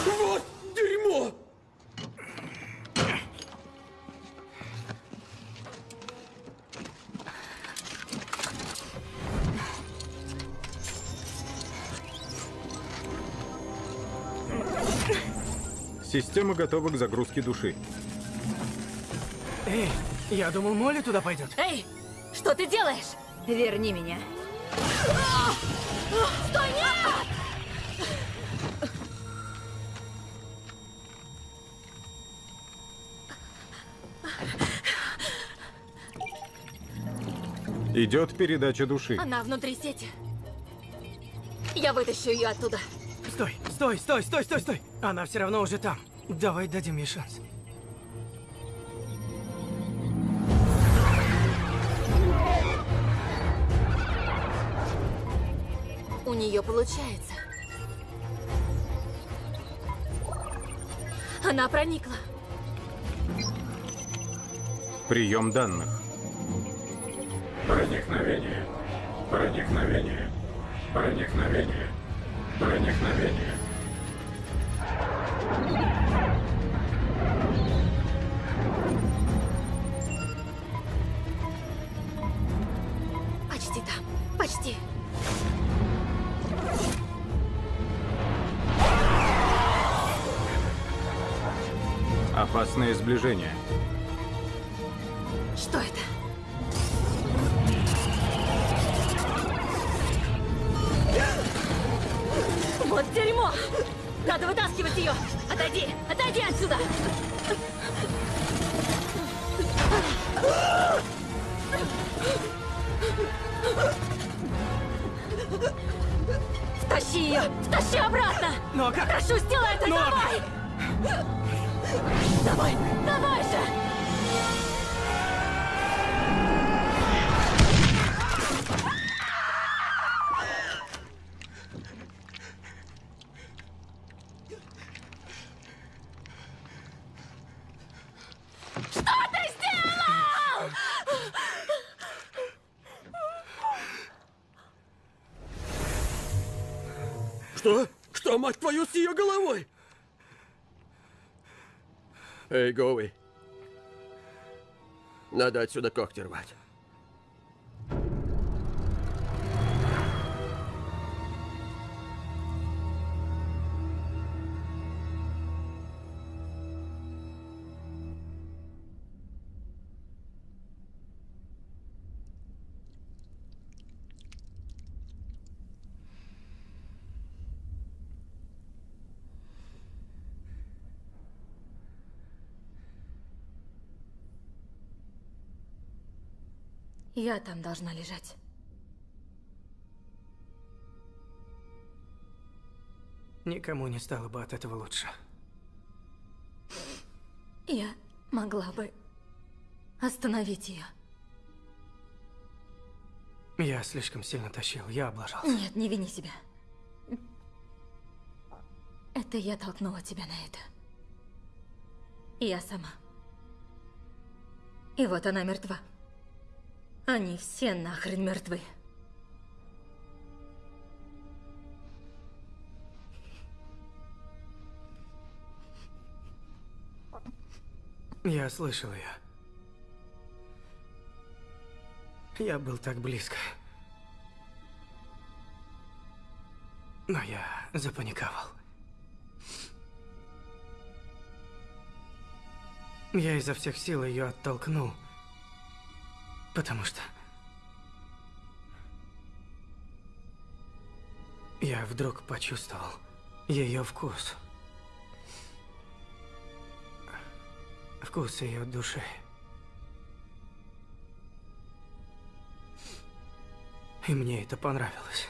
Вот дерьмо! Система готова к загрузке души. Эй, я думал, Молли туда пойдет. Эй, что ты делаешь? Верни меня. Стой, нет! Идет передача души. Она внутри сети. Я вытащу ее оттуда. Стой, стой, стой, стой, стой, стой. Она все равно уже там. Давай дадим ей шанс. У нее получается. Она проникла. Прием данных. Проникновение. Проникновение. Проникновение. Проникновение. Почти там. Почти. Опасное сближение. Эй, Гоуи. Надо отсюда когти рвать. Я там должна лежать. Никому не стало бы от этого лучше. Я могла бы остановить ее. Я слишком сильно тащил, я облажался. Нет, не вини себя. Это я толкнула тебя на это. Я сама. И вот она мертва. Они все нахрен мертвы. Я слышал ее. Я был так близко. Но я запаниковал. Я изо всех сил ее оттолкнул. Потому что... Я вдруг почувствовал ее вкус. Вкус ее души. И мне это понравилось.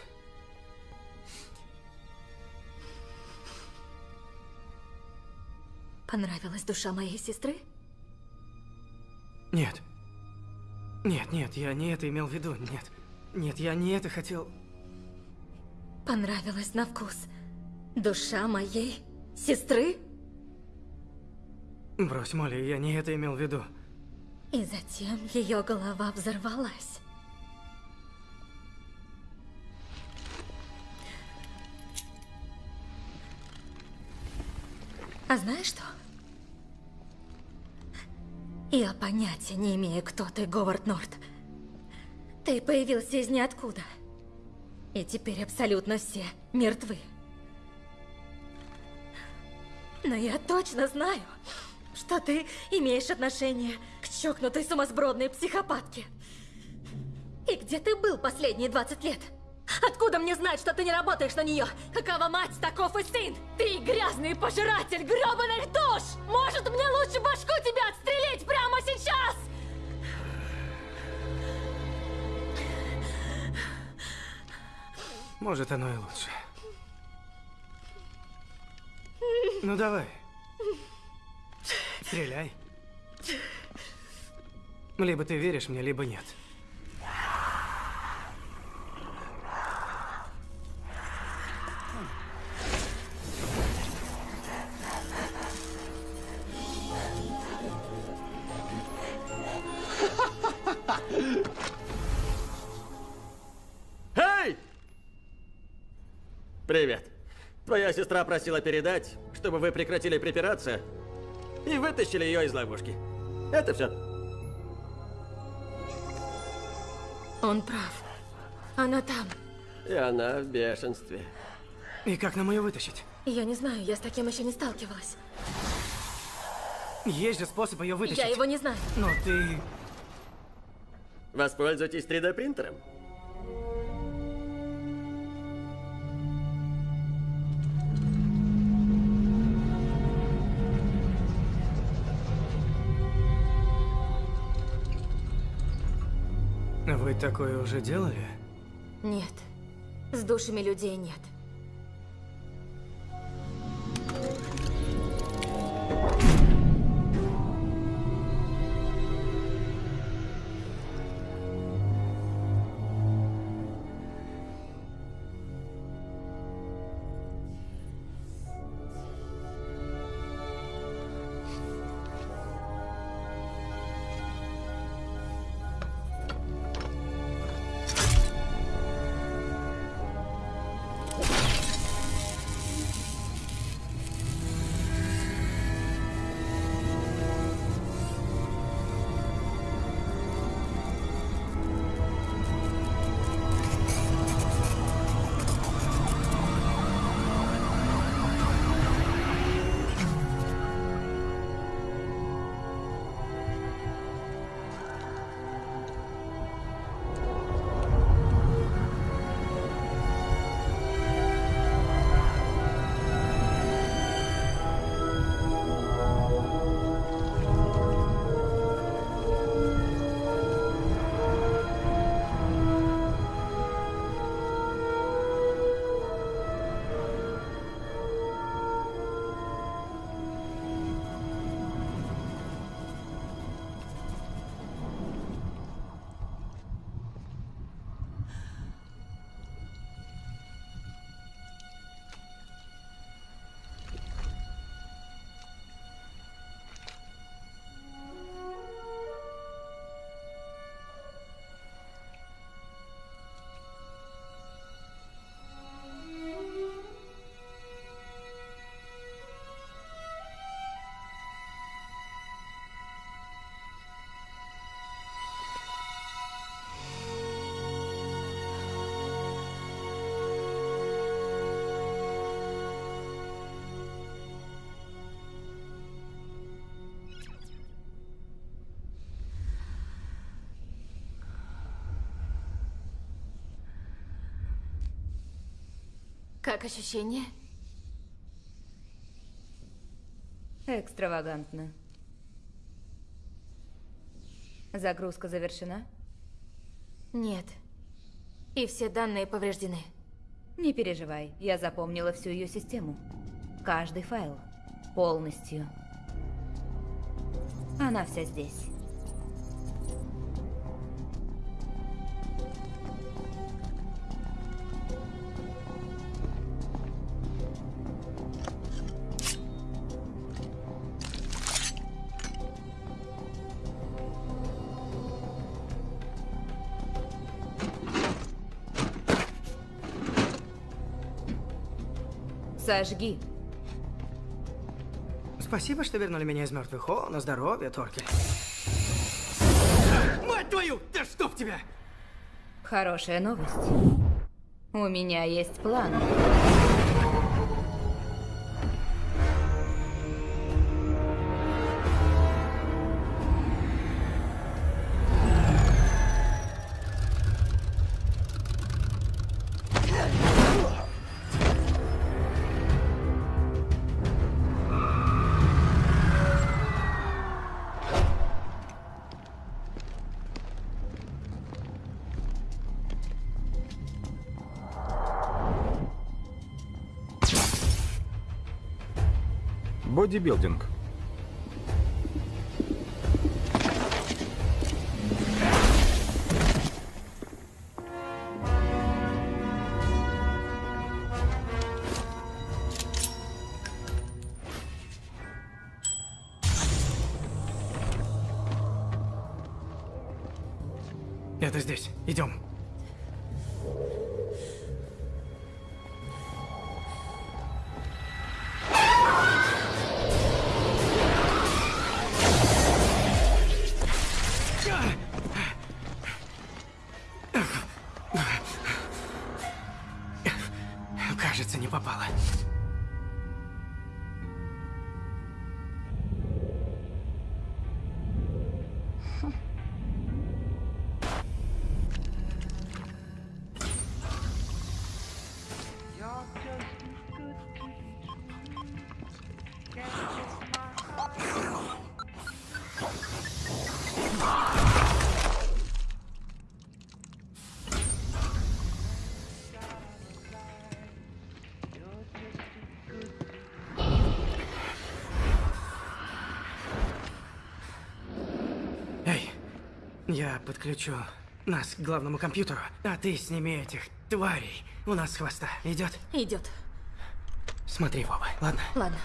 Понравилась душа моей сестры? Нет. Нет, нет, я не это имел в виду, нет. Нет, я не это хотел. Понравилась на вкус. Душа моей сестры? Брось, Молли, я не это имел в виду. И затем ее голова взорвалась. А знаешь что? Я понятия не имею, кто ты, Говард Норт. Ты появился из ниоткуда. И теперь абсолютно все мертвы. Но я точно знаю, что ты имеешь отношение к чокнутой сумасбродной психопатке. И где ты был последние 20 лет? Откуда мне знать, что ты не работаешь на нее? Какова мать, таков и сын! Ты грязный пожиратель грёбаных душ! Может, мне лучше башку тебя отстрелить прямо сейчас? Может, оно и лучше. Ну давай. Стреляй. Либо ты веришь мне, либо нет. Привет. Твоя сестра просила передать, чтобы вы прекратили припираться и вытащили ее из ловушки. Это все. Он прав. Она там. И она в бешенстве. И как нам ее вытащить? Я не знаю, я с таким еще не сталкивалась. Есть же способ ее вытащить. Я его не знаю. Но ты... Воспользуйтесь 3D Вы такое уже делали? Нет. С душами людей нет. Thank you. Как ощущение? Экстравагантно. Загрузка завершена? Нет. И все данные повреждены. Не переживай, я запомнила всю ее систему. Каждый файл. Полностью. Она вся здесь. Сожги. Спасибо, что вернули меня из мертвых. О, на здоровье, Торкель. Мать твою! Да чтоб тебя! Хорошая новость. У меня есть план. Бодибилдинг. Я подключу нас к главному компьютеру, а ты сними этих тварей у нас с хвоста. Идет? Идет. Смотри в оба, ладно? Ладно.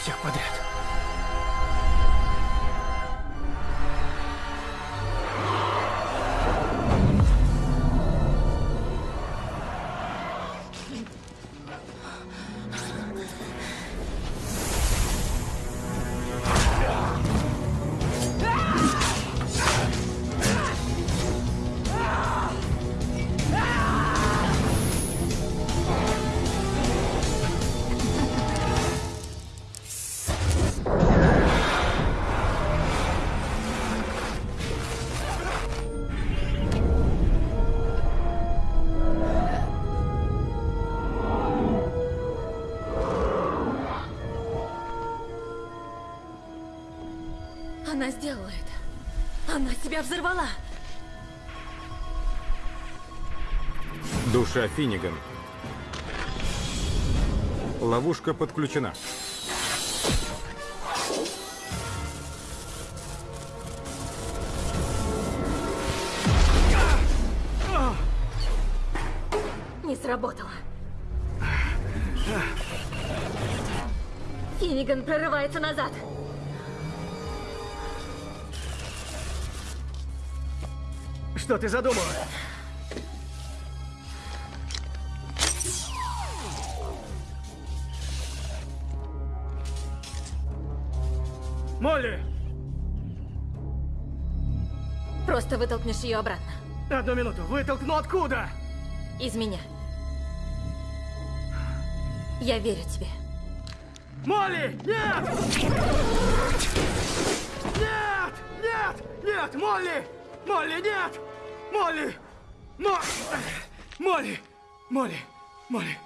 下关 Она сделала это. Она себя взорвала. Душа Финниган. Ловушка подключена. Не сработало. Финниган прорывается назад. Что ты задумала? Молли! Просто вытолкнешь ее обратно. Одну минуту. Вытолкну откуда? Из меня. Я верю тебе. Молли! Нет! Нет! Нет! Нет! Молли! Молли, нет! Молли! Мо... Молли! Молли! Молли!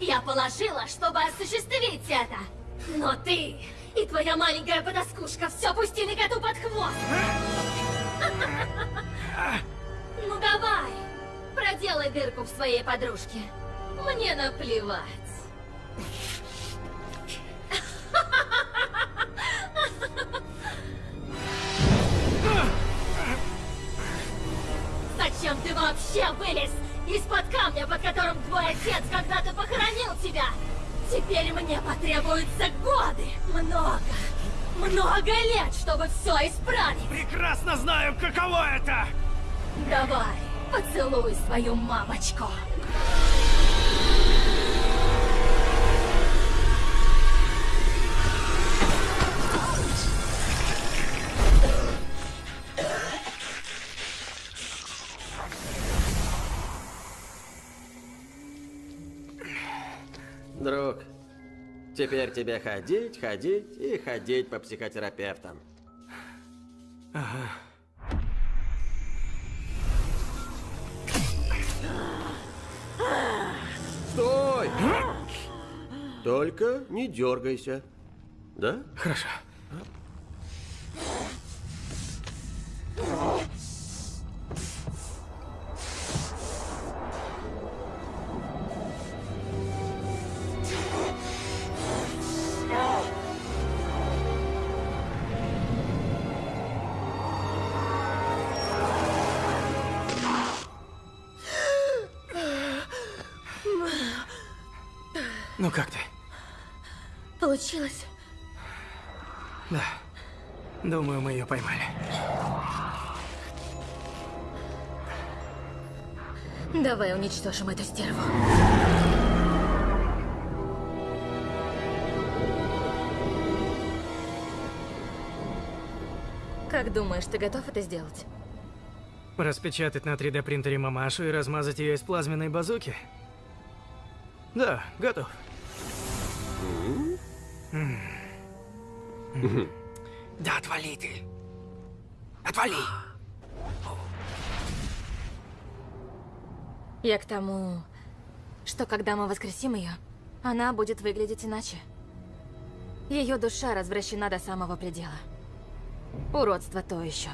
Я положила, чтобы осуществить это? Но ты и твоя маленькая подоскушка все пустили коту под хвост. Ну давай, проделай дырку в своей подружке. Мне наплевать. Много лет, чтобы все исправить. Прекрасно знаю, каково это! Давай, поцелуй свою мамочку. Теперь тебе ходить, ходить и ходить по психотерапевтам. Ага. Стой! Только не дергайся. Да? Хорошо. Ну как ты? Получилось? Да. Думаю, мы ее поймали. Давай уничтожим эту стерву. Как думаешь, ты готов это сделать? Распечатать на 3D принтере мамашу и размазать ее из плазменной базуки? Да, готов. Да отвали ты. Отвали. Я к тому, что когда мы воскресим ее, она будет выглядеть иначе. Ее душа развращена до самого предела. Уродство то еще.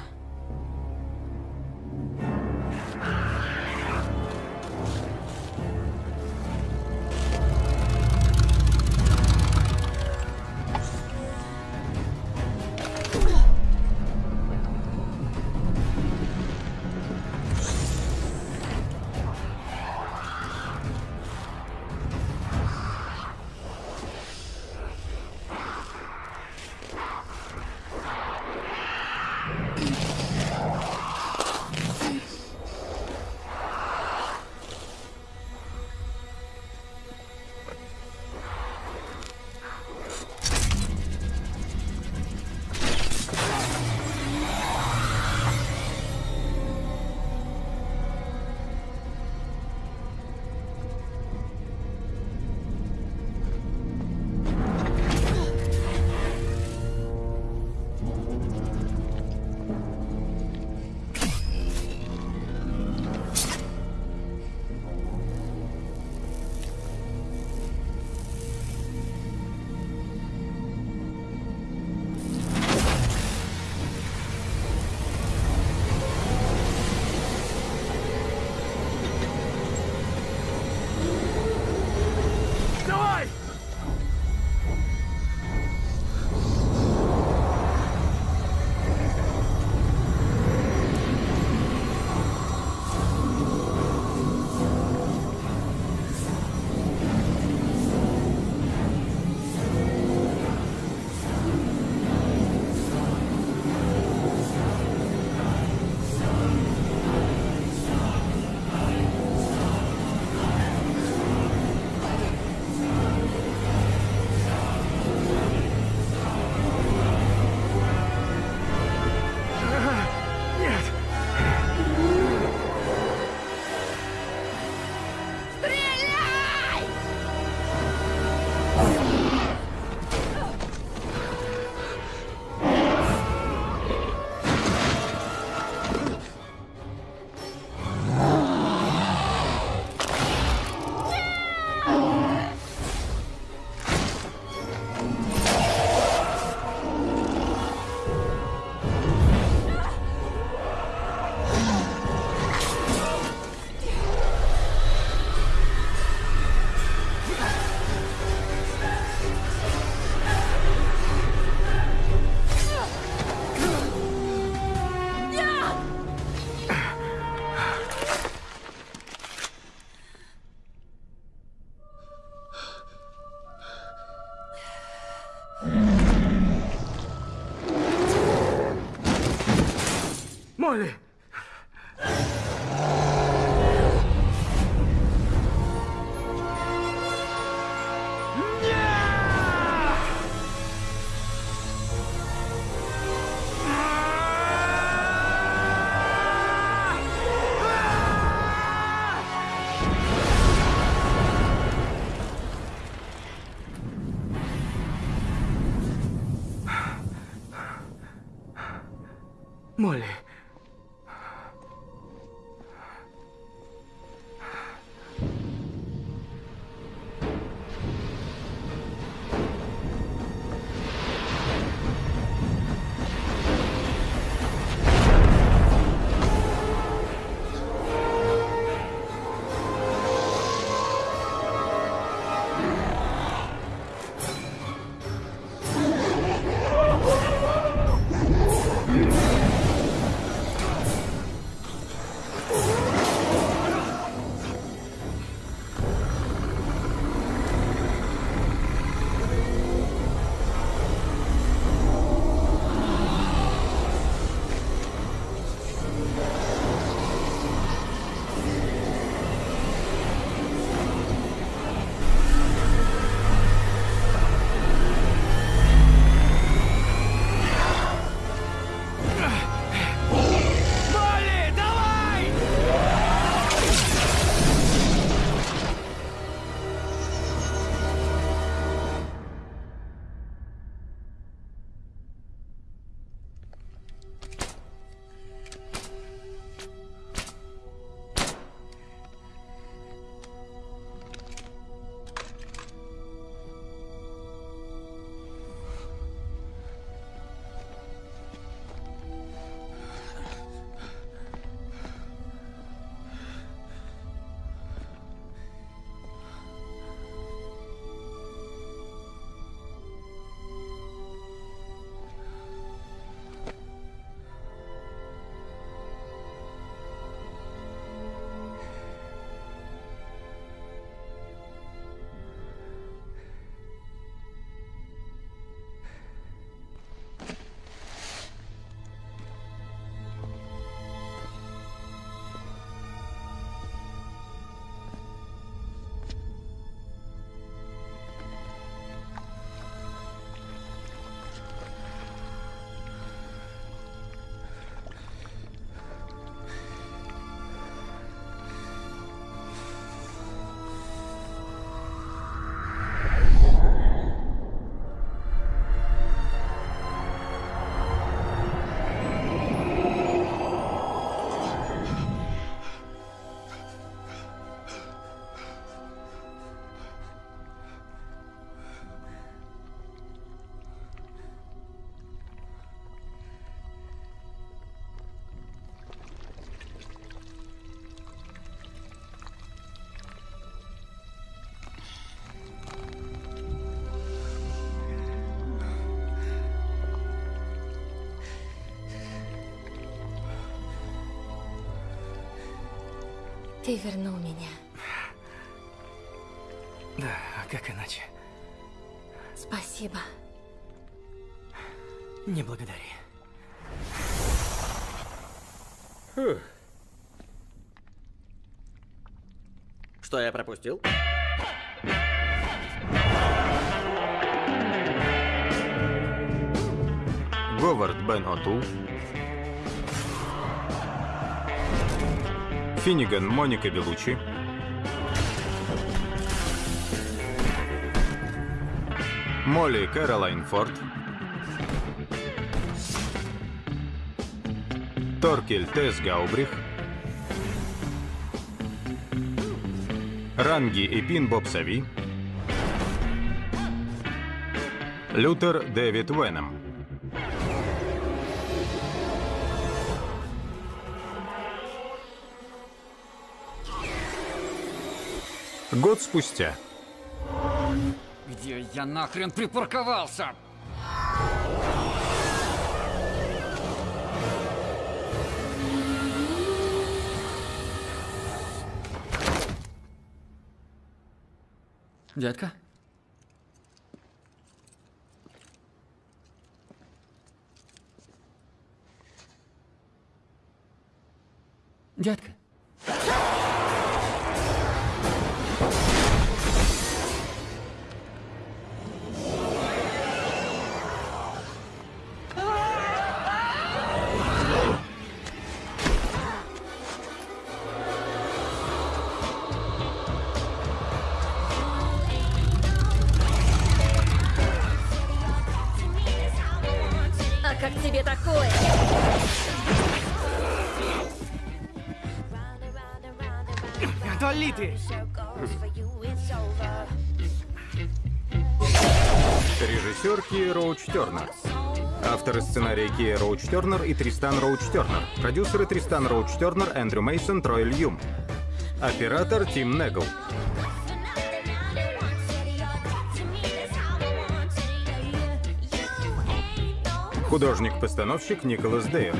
Молли! Молли. Молли, Ты вернул меня. Да, а как иначе? Спасибо. Не благодари. Фух. Что я пропустил? Говард Бен Отул. Финниган Моника Белучи. Молли Кэролайн Форд. Торкель Тесс Гаубрих. Ранги и Пин Боб Сави. Лютер Дэвид Веном. Год спустя. Где я нахрен припарковался? Детка? Дядка. Ты! Режиссер Кия Роуч Тернер. Авторы сценария Кия Роуч Тернер и Тристан Роуч Тернер. Продюсеры Тристан Роуч Тернер, Эндрю Мейсон, Трой Льюм. Оператор Тим Негл. Художник-постановщик Николас Дейр.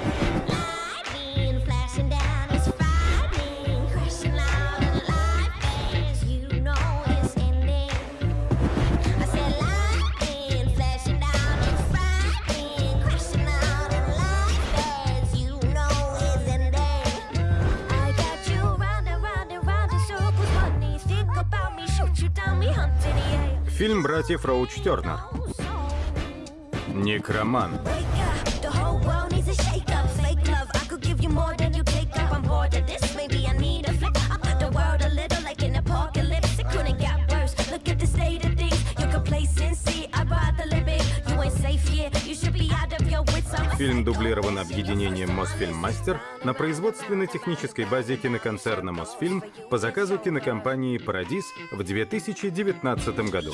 Of your wits. I'm Фильм дублирован объединением Мосфильм Мастер на производственно-технической базе киноконцерна Мосфильм по заказу кинокомпании Парадис в 2019 году.